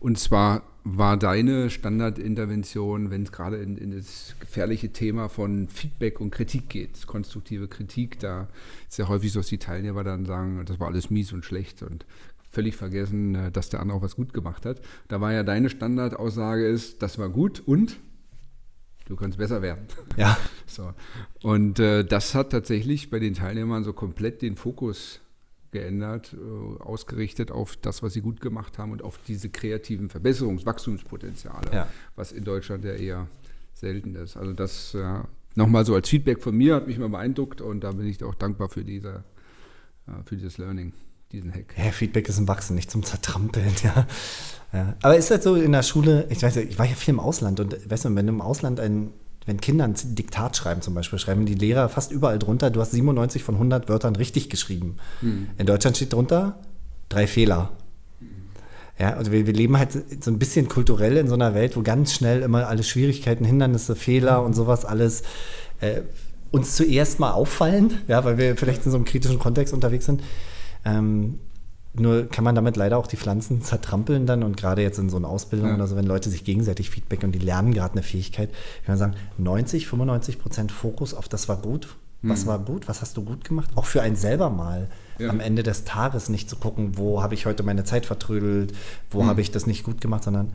Und zwar war deine Standardintervention, wenn es gerade in, in, das gefährliche Thema von Feedback und Kritik geht, konstruktive Kritik, da ist ja häufig so, dass die Teilnehmer dann sagen, das war alles mies und schlecht und völlig vergessen, äh, dass der andere auch was gut gemacht hat. Da war ja deine Standardaussage ist, das war gut und du kannst besser werden. Ja. So. Und äh, das hat tatsächlich bei den Teilnehmern so komplett den Fokus geändert, äh, ausgerichtet auf das, was sie gut gemacht haben und auf diese kreativen Verbesserungs-, Wachstumspotenziale, ja. was in Deutschland ja eher selten ist. Also das äh, nochmal so als Feedback von mir hat mich mal beeindruckt und da bin ich auch dankbar für, diese, äh, für dieses Learning, diesen Hack. Ja, Feedback ist ein Wachsen, nicht zum Zertrampeln, ja. ja. Aber ist das so in der Schule, ich weiß ja, ich war ja viel im Ausland und weißt du, wenn du im Ausland ein wenn Kinder ein Diktat schreiben zum Beispiel, schreiben die Lehrer fast überall drunter, du hast 97 von 100 Wörtern richtig geschrieben. Mhm. In Deutschland steht drunter drei Fehler. Ja, also wir, wir, leben halt so ein bisschen kulturell in so einer Welt, wo ganz schnell immer alle Schwierigkeiten, Hindernisse, Fehler und sowas alles äh, uns zuerst mal auffallen, ja, weil wir vielleicht in so einem kritischen Kontext unterwegs sind. Ähm, nur kann man damit leider auch die Pflanzen zertrampeln dann und gerade jetzt in so einer Ausbildung ja. oder so, wenn Leute sich gegenseitig Feedback und die lernen gerade eine Fähigkeit, kann man sagen, 90, 95 Prozent Fokus auf das war gut, was mhm. war gut, was hast du gut gemacht, auch für einen selber mal ja. am Ende des Tages nicht zu gucken, wo habe ich heute meine Zeit vertrödelt, wo mhm. habe ich das nicht gut gemacht, sondern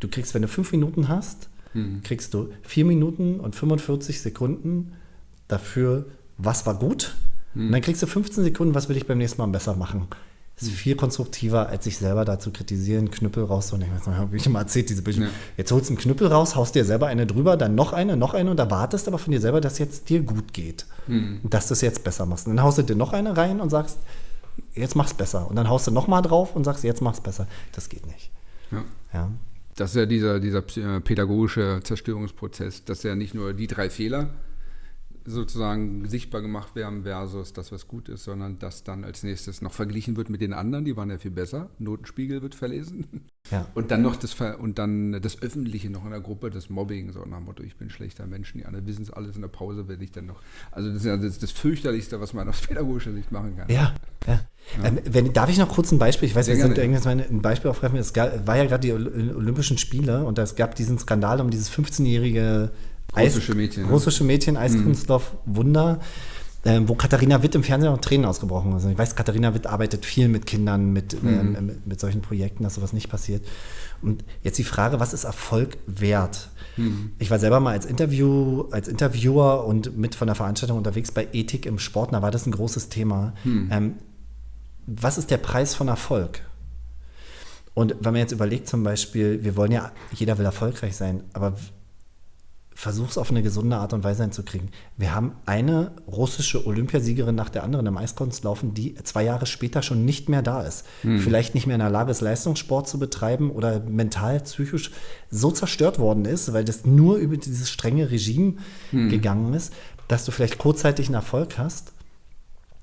du kriegst, wenn du fünf Minuten hast, mhm. kriegst du vier Minuten und 45 Sekunden dafür, was war gut. Und dann kriegst du 15 Sekunden, was will ich beim nächsten Mal besser machen. Das ist viel konstruktiver, als sich selber da zu kritisieren, Knüppel raus. Und ich weiß nicht, habe ich immer erzählt, diese Bücher. Ja. Jetzt holst du einen Knüppel raus, haust dir selber eine drüber, dann noch eine, noch eine und erwartest aber von dir selber, dass jetzt dir gut geht. Mhm. Dass du es jetzt besser machst. Und dann haust du dir noch eine rein und sagst, jetzt mach's besser. Und dann haust du noch mal drauf und sagst, jetzt mach's besser. Das geht nicht. Ja. ja. Das ist ja dieser, dieser pädagogische Zerstörungsprozess. Das ist ja nicht nur die drei Fehler, sozusagen sichtbar gemacht werden versus das, was gut ist, sondern das dann als nächstes noch verglichen wird mit den anderen, die waren ja viel besser. Notenspiegel wird verlesen. Ja. Und dann noch das und dann das Öffentliche noch in der Gruppe, das Mobbing, so nach dem Motto, ich bin schlechter Mensch, die anderen wissen es alles in der Pause, werde ich dann noch. Also das ist ja das, das fürchterlichste, was man aus pädagogischer Sicht machen kann. Ja, ja. ja. Ähm, wenn, darf ich noch kurz ein Beispiel? Ich weiß, Sehr wir sind irgendwas ein Beispiel aufgreifen. Es gab, war ja gerade die Olympischen Spiele und es gab diesen Skandal um dieses 15-jährige Russische Mädchen. Russische Mädchen, Eiskunstlauf, mhm. Wunder. Äh, wo Katharina Witt im Fernsehen auch Tränen ausgebrochen ist. Ich weiß, Katharina Witt arbeitet viel mit Kindern, mit, mhm. äh, mit, mit, solchen Projekten, dass sowas nicht passiert. Und jetzt die Frage, was ist Erfolg wert? Mhm. Ich war selber mal als, Interview, als Interviewer und mit von der Veranstaltung unterwegs bei Ethik im Sport, da war das ein großes Thema. Mhm. Ähm, was ist der Preis von Erfolg? Und wenn man jetzt überlegt, zum Beispiel, wir wollen ja, jeder will erfolgreich sein, aber versuch es auf eine gesunde Art und Weise hinzukriegen. Wir haben eine russische Olympiasiegerin nach der anderen im Eiskunstlaufen, die zwei Jahre später schon nicht mehr da ist. Hm. Vielleicht nicht mehr in der Lage ist, Leistungssport zu betreiben oder mental, psychisch so zerstört worden ist, weil das nur über dieses strenge Regime hm. gegangen ist, dass du vielleicht kurzzeitig einen Erfolg hast.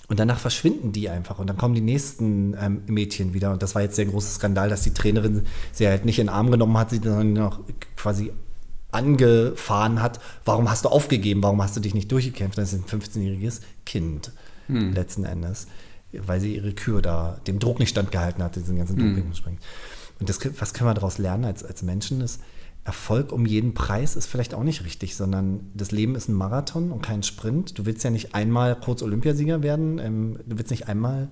Und danach verschwinden die einfach und dann kommen die nächsten ähm, Mädchen wieder. Und das war jetzt der große Skandal, dass die Trainerin sie halt nicht in den Arm genommen hat, sie dann noch quasi angefahren hat, warum hast du aufgegeben, warum hast du dich nicht durchgekämpft? Das ist ein 15-jähriges Kind hm. letzten Endes, weil sie ihre Kür da dem Druck nicht standgehalten hat, diesen ganzen hm. Doping Und das, was können wir daraus lernen als, als Menschen ist, Erfolg um jeden Preis ist vielleicht auch nicht richtig, sondern das Leben ist ein Marathon und kein Sprint. Du willst ja nicht einmal kurz Olympiasieger werden, ähm, du willst nicht einmal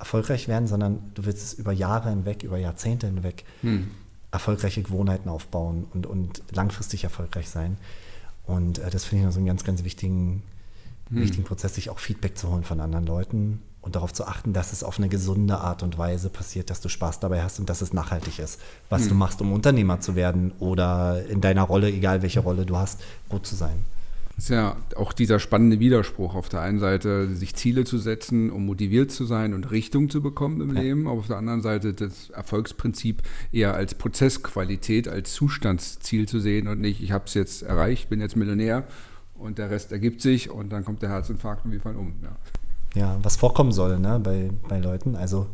erfolgreich werden, sondern du willst es über Jahre hinweg, über Jahrzehnte hinweg hm erfolgreiche Gewohnheiten aufbauen und, und langfristig erfolgreich sein. Und äh, das finde ich noch so einen ganz, ganz wichtigen, hm. wichtigen Prozess, sich auch Feedback zu holen von anderen Leuten und darauf zu achten, dass es auf eine gesunde Art und Weise passiert, dass du Spaß dabei hast und dass es nachhaltig ist, was hm. du machst, um Unternehmer zu werden oder in deiner Rolle, egal welche Rolle du hast, gut zu sein. Das ist ja auch dieser spannende Widerspruch. Auf der einen Seite sich Ziele zu setzen, um motiviert zu sein und Richtung zu bekommen im ja. Leben, aber auf der anderen Seite das Erfolgsprinzip eher als Prozessqualität, als Zustandsziel zu sehen und nicht, ich habe es jetzt erreicht, bin jetzt Millionär und der Rest ergibt sich und dann kommt der Herzinfarkt und wir fallen um. Ja, ja was vorkommen soll ne, bei, bei Leuten. Also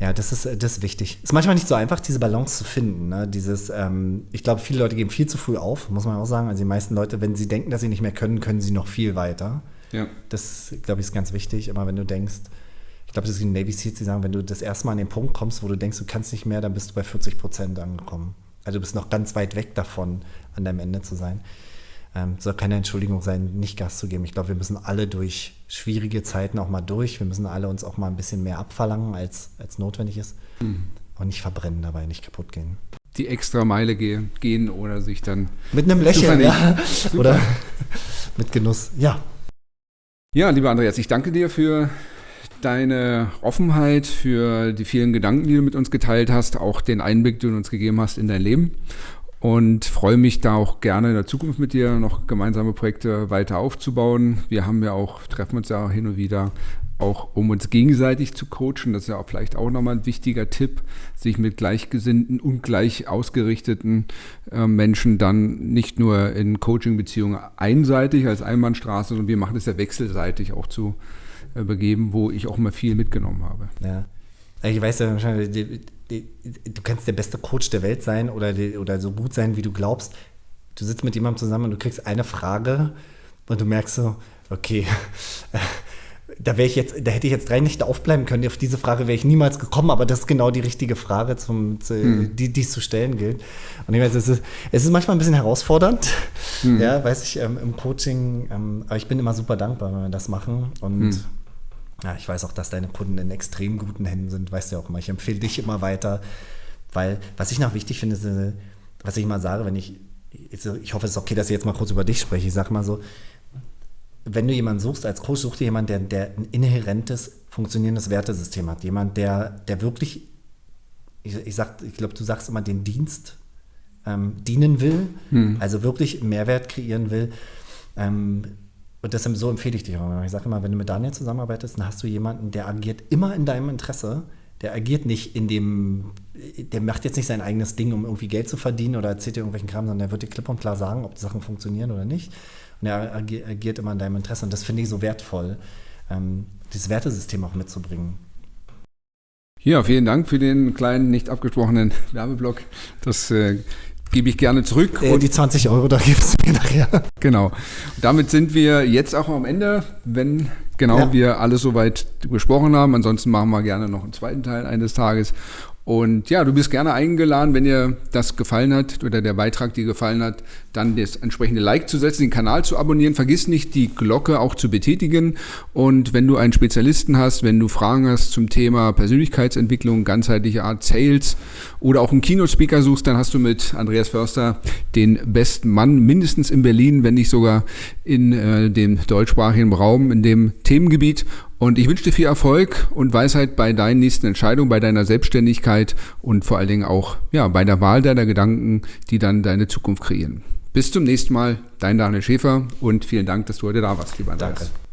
ja, das ist, das ist wichtig. Ist manchmal nicht so einfach, diese Balance zu finden. Ne? Dieses, ähm, ich glaube, viele Leute geben viel zu früh auf, muss man auch sagen. Also die meisten Leute, wenn sie denken, dass sie nicht mehr können, können sie noch viel weiter. Ja. Das, glaube ich, ist ganz wichtig. Aber wenn du denkst, ich glaube, das ist wie Navy Seals, die sagen, wenn du das erste Mal an den Punkt kommst, wo du denkst, du kannst nicht mehr, dann bist du bei 40 Prozent angekommen. Also du bist noch ganz weit weg davon, an deinem Ende zu sein ähm, soll keine Entschuldigung sein, nicht Gas zu geben. Ich glaube, wir müssen alle durch schwierige Zeiten auch mal durch. Wir müssen alle uns auch mal ein bisschen mehr abverlangen, als, als notwendig ist. Mhm. Und nicht verbrennen dabei, nicht kaputt gehen. Die extra Meile ge gehen oder sich dann. Mit einem Lächeln, ja. Oder mit Genuss, ja. Ja, lieber Andreas, ich danke dir für deine Offenheit, für die vielen Gedanken, die du mit uns geteilt hast, auch den Einblick, den du uns gegeben hast in dein Leben und freue mich da auch gerne in der Zukunft mit dir noch gemeinsame Projekte weiter aufzubauen. Wir haben ja auch, treffen uns ja hin und wieder auch um uns gegenseitig zu coachen. Das ist ja auch vielleicht auch nochmal ein wichtiger Tipp, sich mit gleichgesinnten und gleich ausgerichteten äh, Menschen dann nicht nur in Coaching-Beziehungen einseitig als Einbahnstraße, sondern wir machen das ja wechselseitig auch zu äh, begeben, wo ich auch mal viel mitgenommen habe. Ja. Ich weiß ja, du kannst der beste Coach der Welt sein oder, oder so gut sein, wie du glaubst. Du sitzt mit jemandem zusammen und du kriegst eine Frage und du merkst so, okay, da wäre ich jetzt, da hätte ich jetzt drei Nächte aufbleiben können. Auf diese Frage wäre ich niemals gekommen, aber das ist genau die richtige Frage, zum, zu, hm. die, die es zu stellen gilt. Und ich weiß, es ist, es ist manchmal ein bisschen herausfordernd, hm. ja, weiß ich, ähm, im Coaching, ähm, aber ich bin immer super dankbar, wenn wir das machen. Und hm. Ja, ich weiß auch, dass deine Kunden in extrem guten Händen sind, weißt du ja auch immer. Ich empfehle dich immer weiter, weil was ich noch wichtig finde, ist, äh, was ich immer sage, wenn ich, ich hoffe, es ist okay, dass ich jetzt mal kurz über dich spreche. Ich sage mal so, wenn du jemanden suchst als Coach, such dir jemanden, der, der ein inhärentes, funktionierendes Wertesystem hat. Jemand, der, der wirklich, ich, ich, sag, ich glaube, du sagst immer, den Dienst ähm, dienen will, hm. also wirklich Mehrwert kreieren will. Ähm, und deshalb so empfehle ich dich auch. Ich sage immer, wenn du mit Daniel zusammenarbeitest, dann hast du jemanden, der agiert immer in deinem Interesse. Der agiert nicht in dem, der macht jetzt nicht sein eigenes Ding, um irgendwie Geld zu verdienen oder erzählt dir irgendwelchen Kram, sondern der wird dir klipp und klar sagen, ob die Sachen funktionieren oder nicht. Und er agiert immer in deinem Interesse. Und das finde ich so wertvoll, ähm, dieses Wertesystem auch mitzubringen. Ja, vielen Dank für den kleinen, nicht abgesprochenen Werbeblock. Das äh, gebe ich gerne zurück. Äh, die 20 Euro, da gibst du mir nachher. Genau. damit sind wir jetzt auch am Ende, wenn genau ja. wir alles soweit besprochen haben. Ansonsten machen wir gerne noch einen zweiten Teil eines Tages. Und ja, du bist gerne eingeladen, wenn dir das gefallen hat oder der Beitrag dir gefallen hat, dann das entsprechende Like zu setzen, den Kanal zu abonnieren. Vergiss nicht, die Glocke auch zu betätigen. Und wenn du einen Spezialisten hast, wenn du Fragen hast zum Thema Persönlichkeitsentwicklung, ganzheitliche Art Sales oder auch einen Keynote-Speaker suchst, dann hast du mit Andreas Förster den besten Mann, mindestens in Berlin, wenn nicht sogar in äh, dem deutschsprachigen Raum, in dem Themengebiet. Und ich wünsche dir viel Erfolg und Weisheit bei deinen nächsten Entscheidungen, bei deiner Selbstständigkeit und vor allen Dingen auch ja, bei der Wahl deiner Gedanken, die dann deine Zukunft kreieren. Bis zum nächsten Mal, dein Daniel Schäfer und vielen Dank, dass du heute da warst, lieber Andreas. Danke.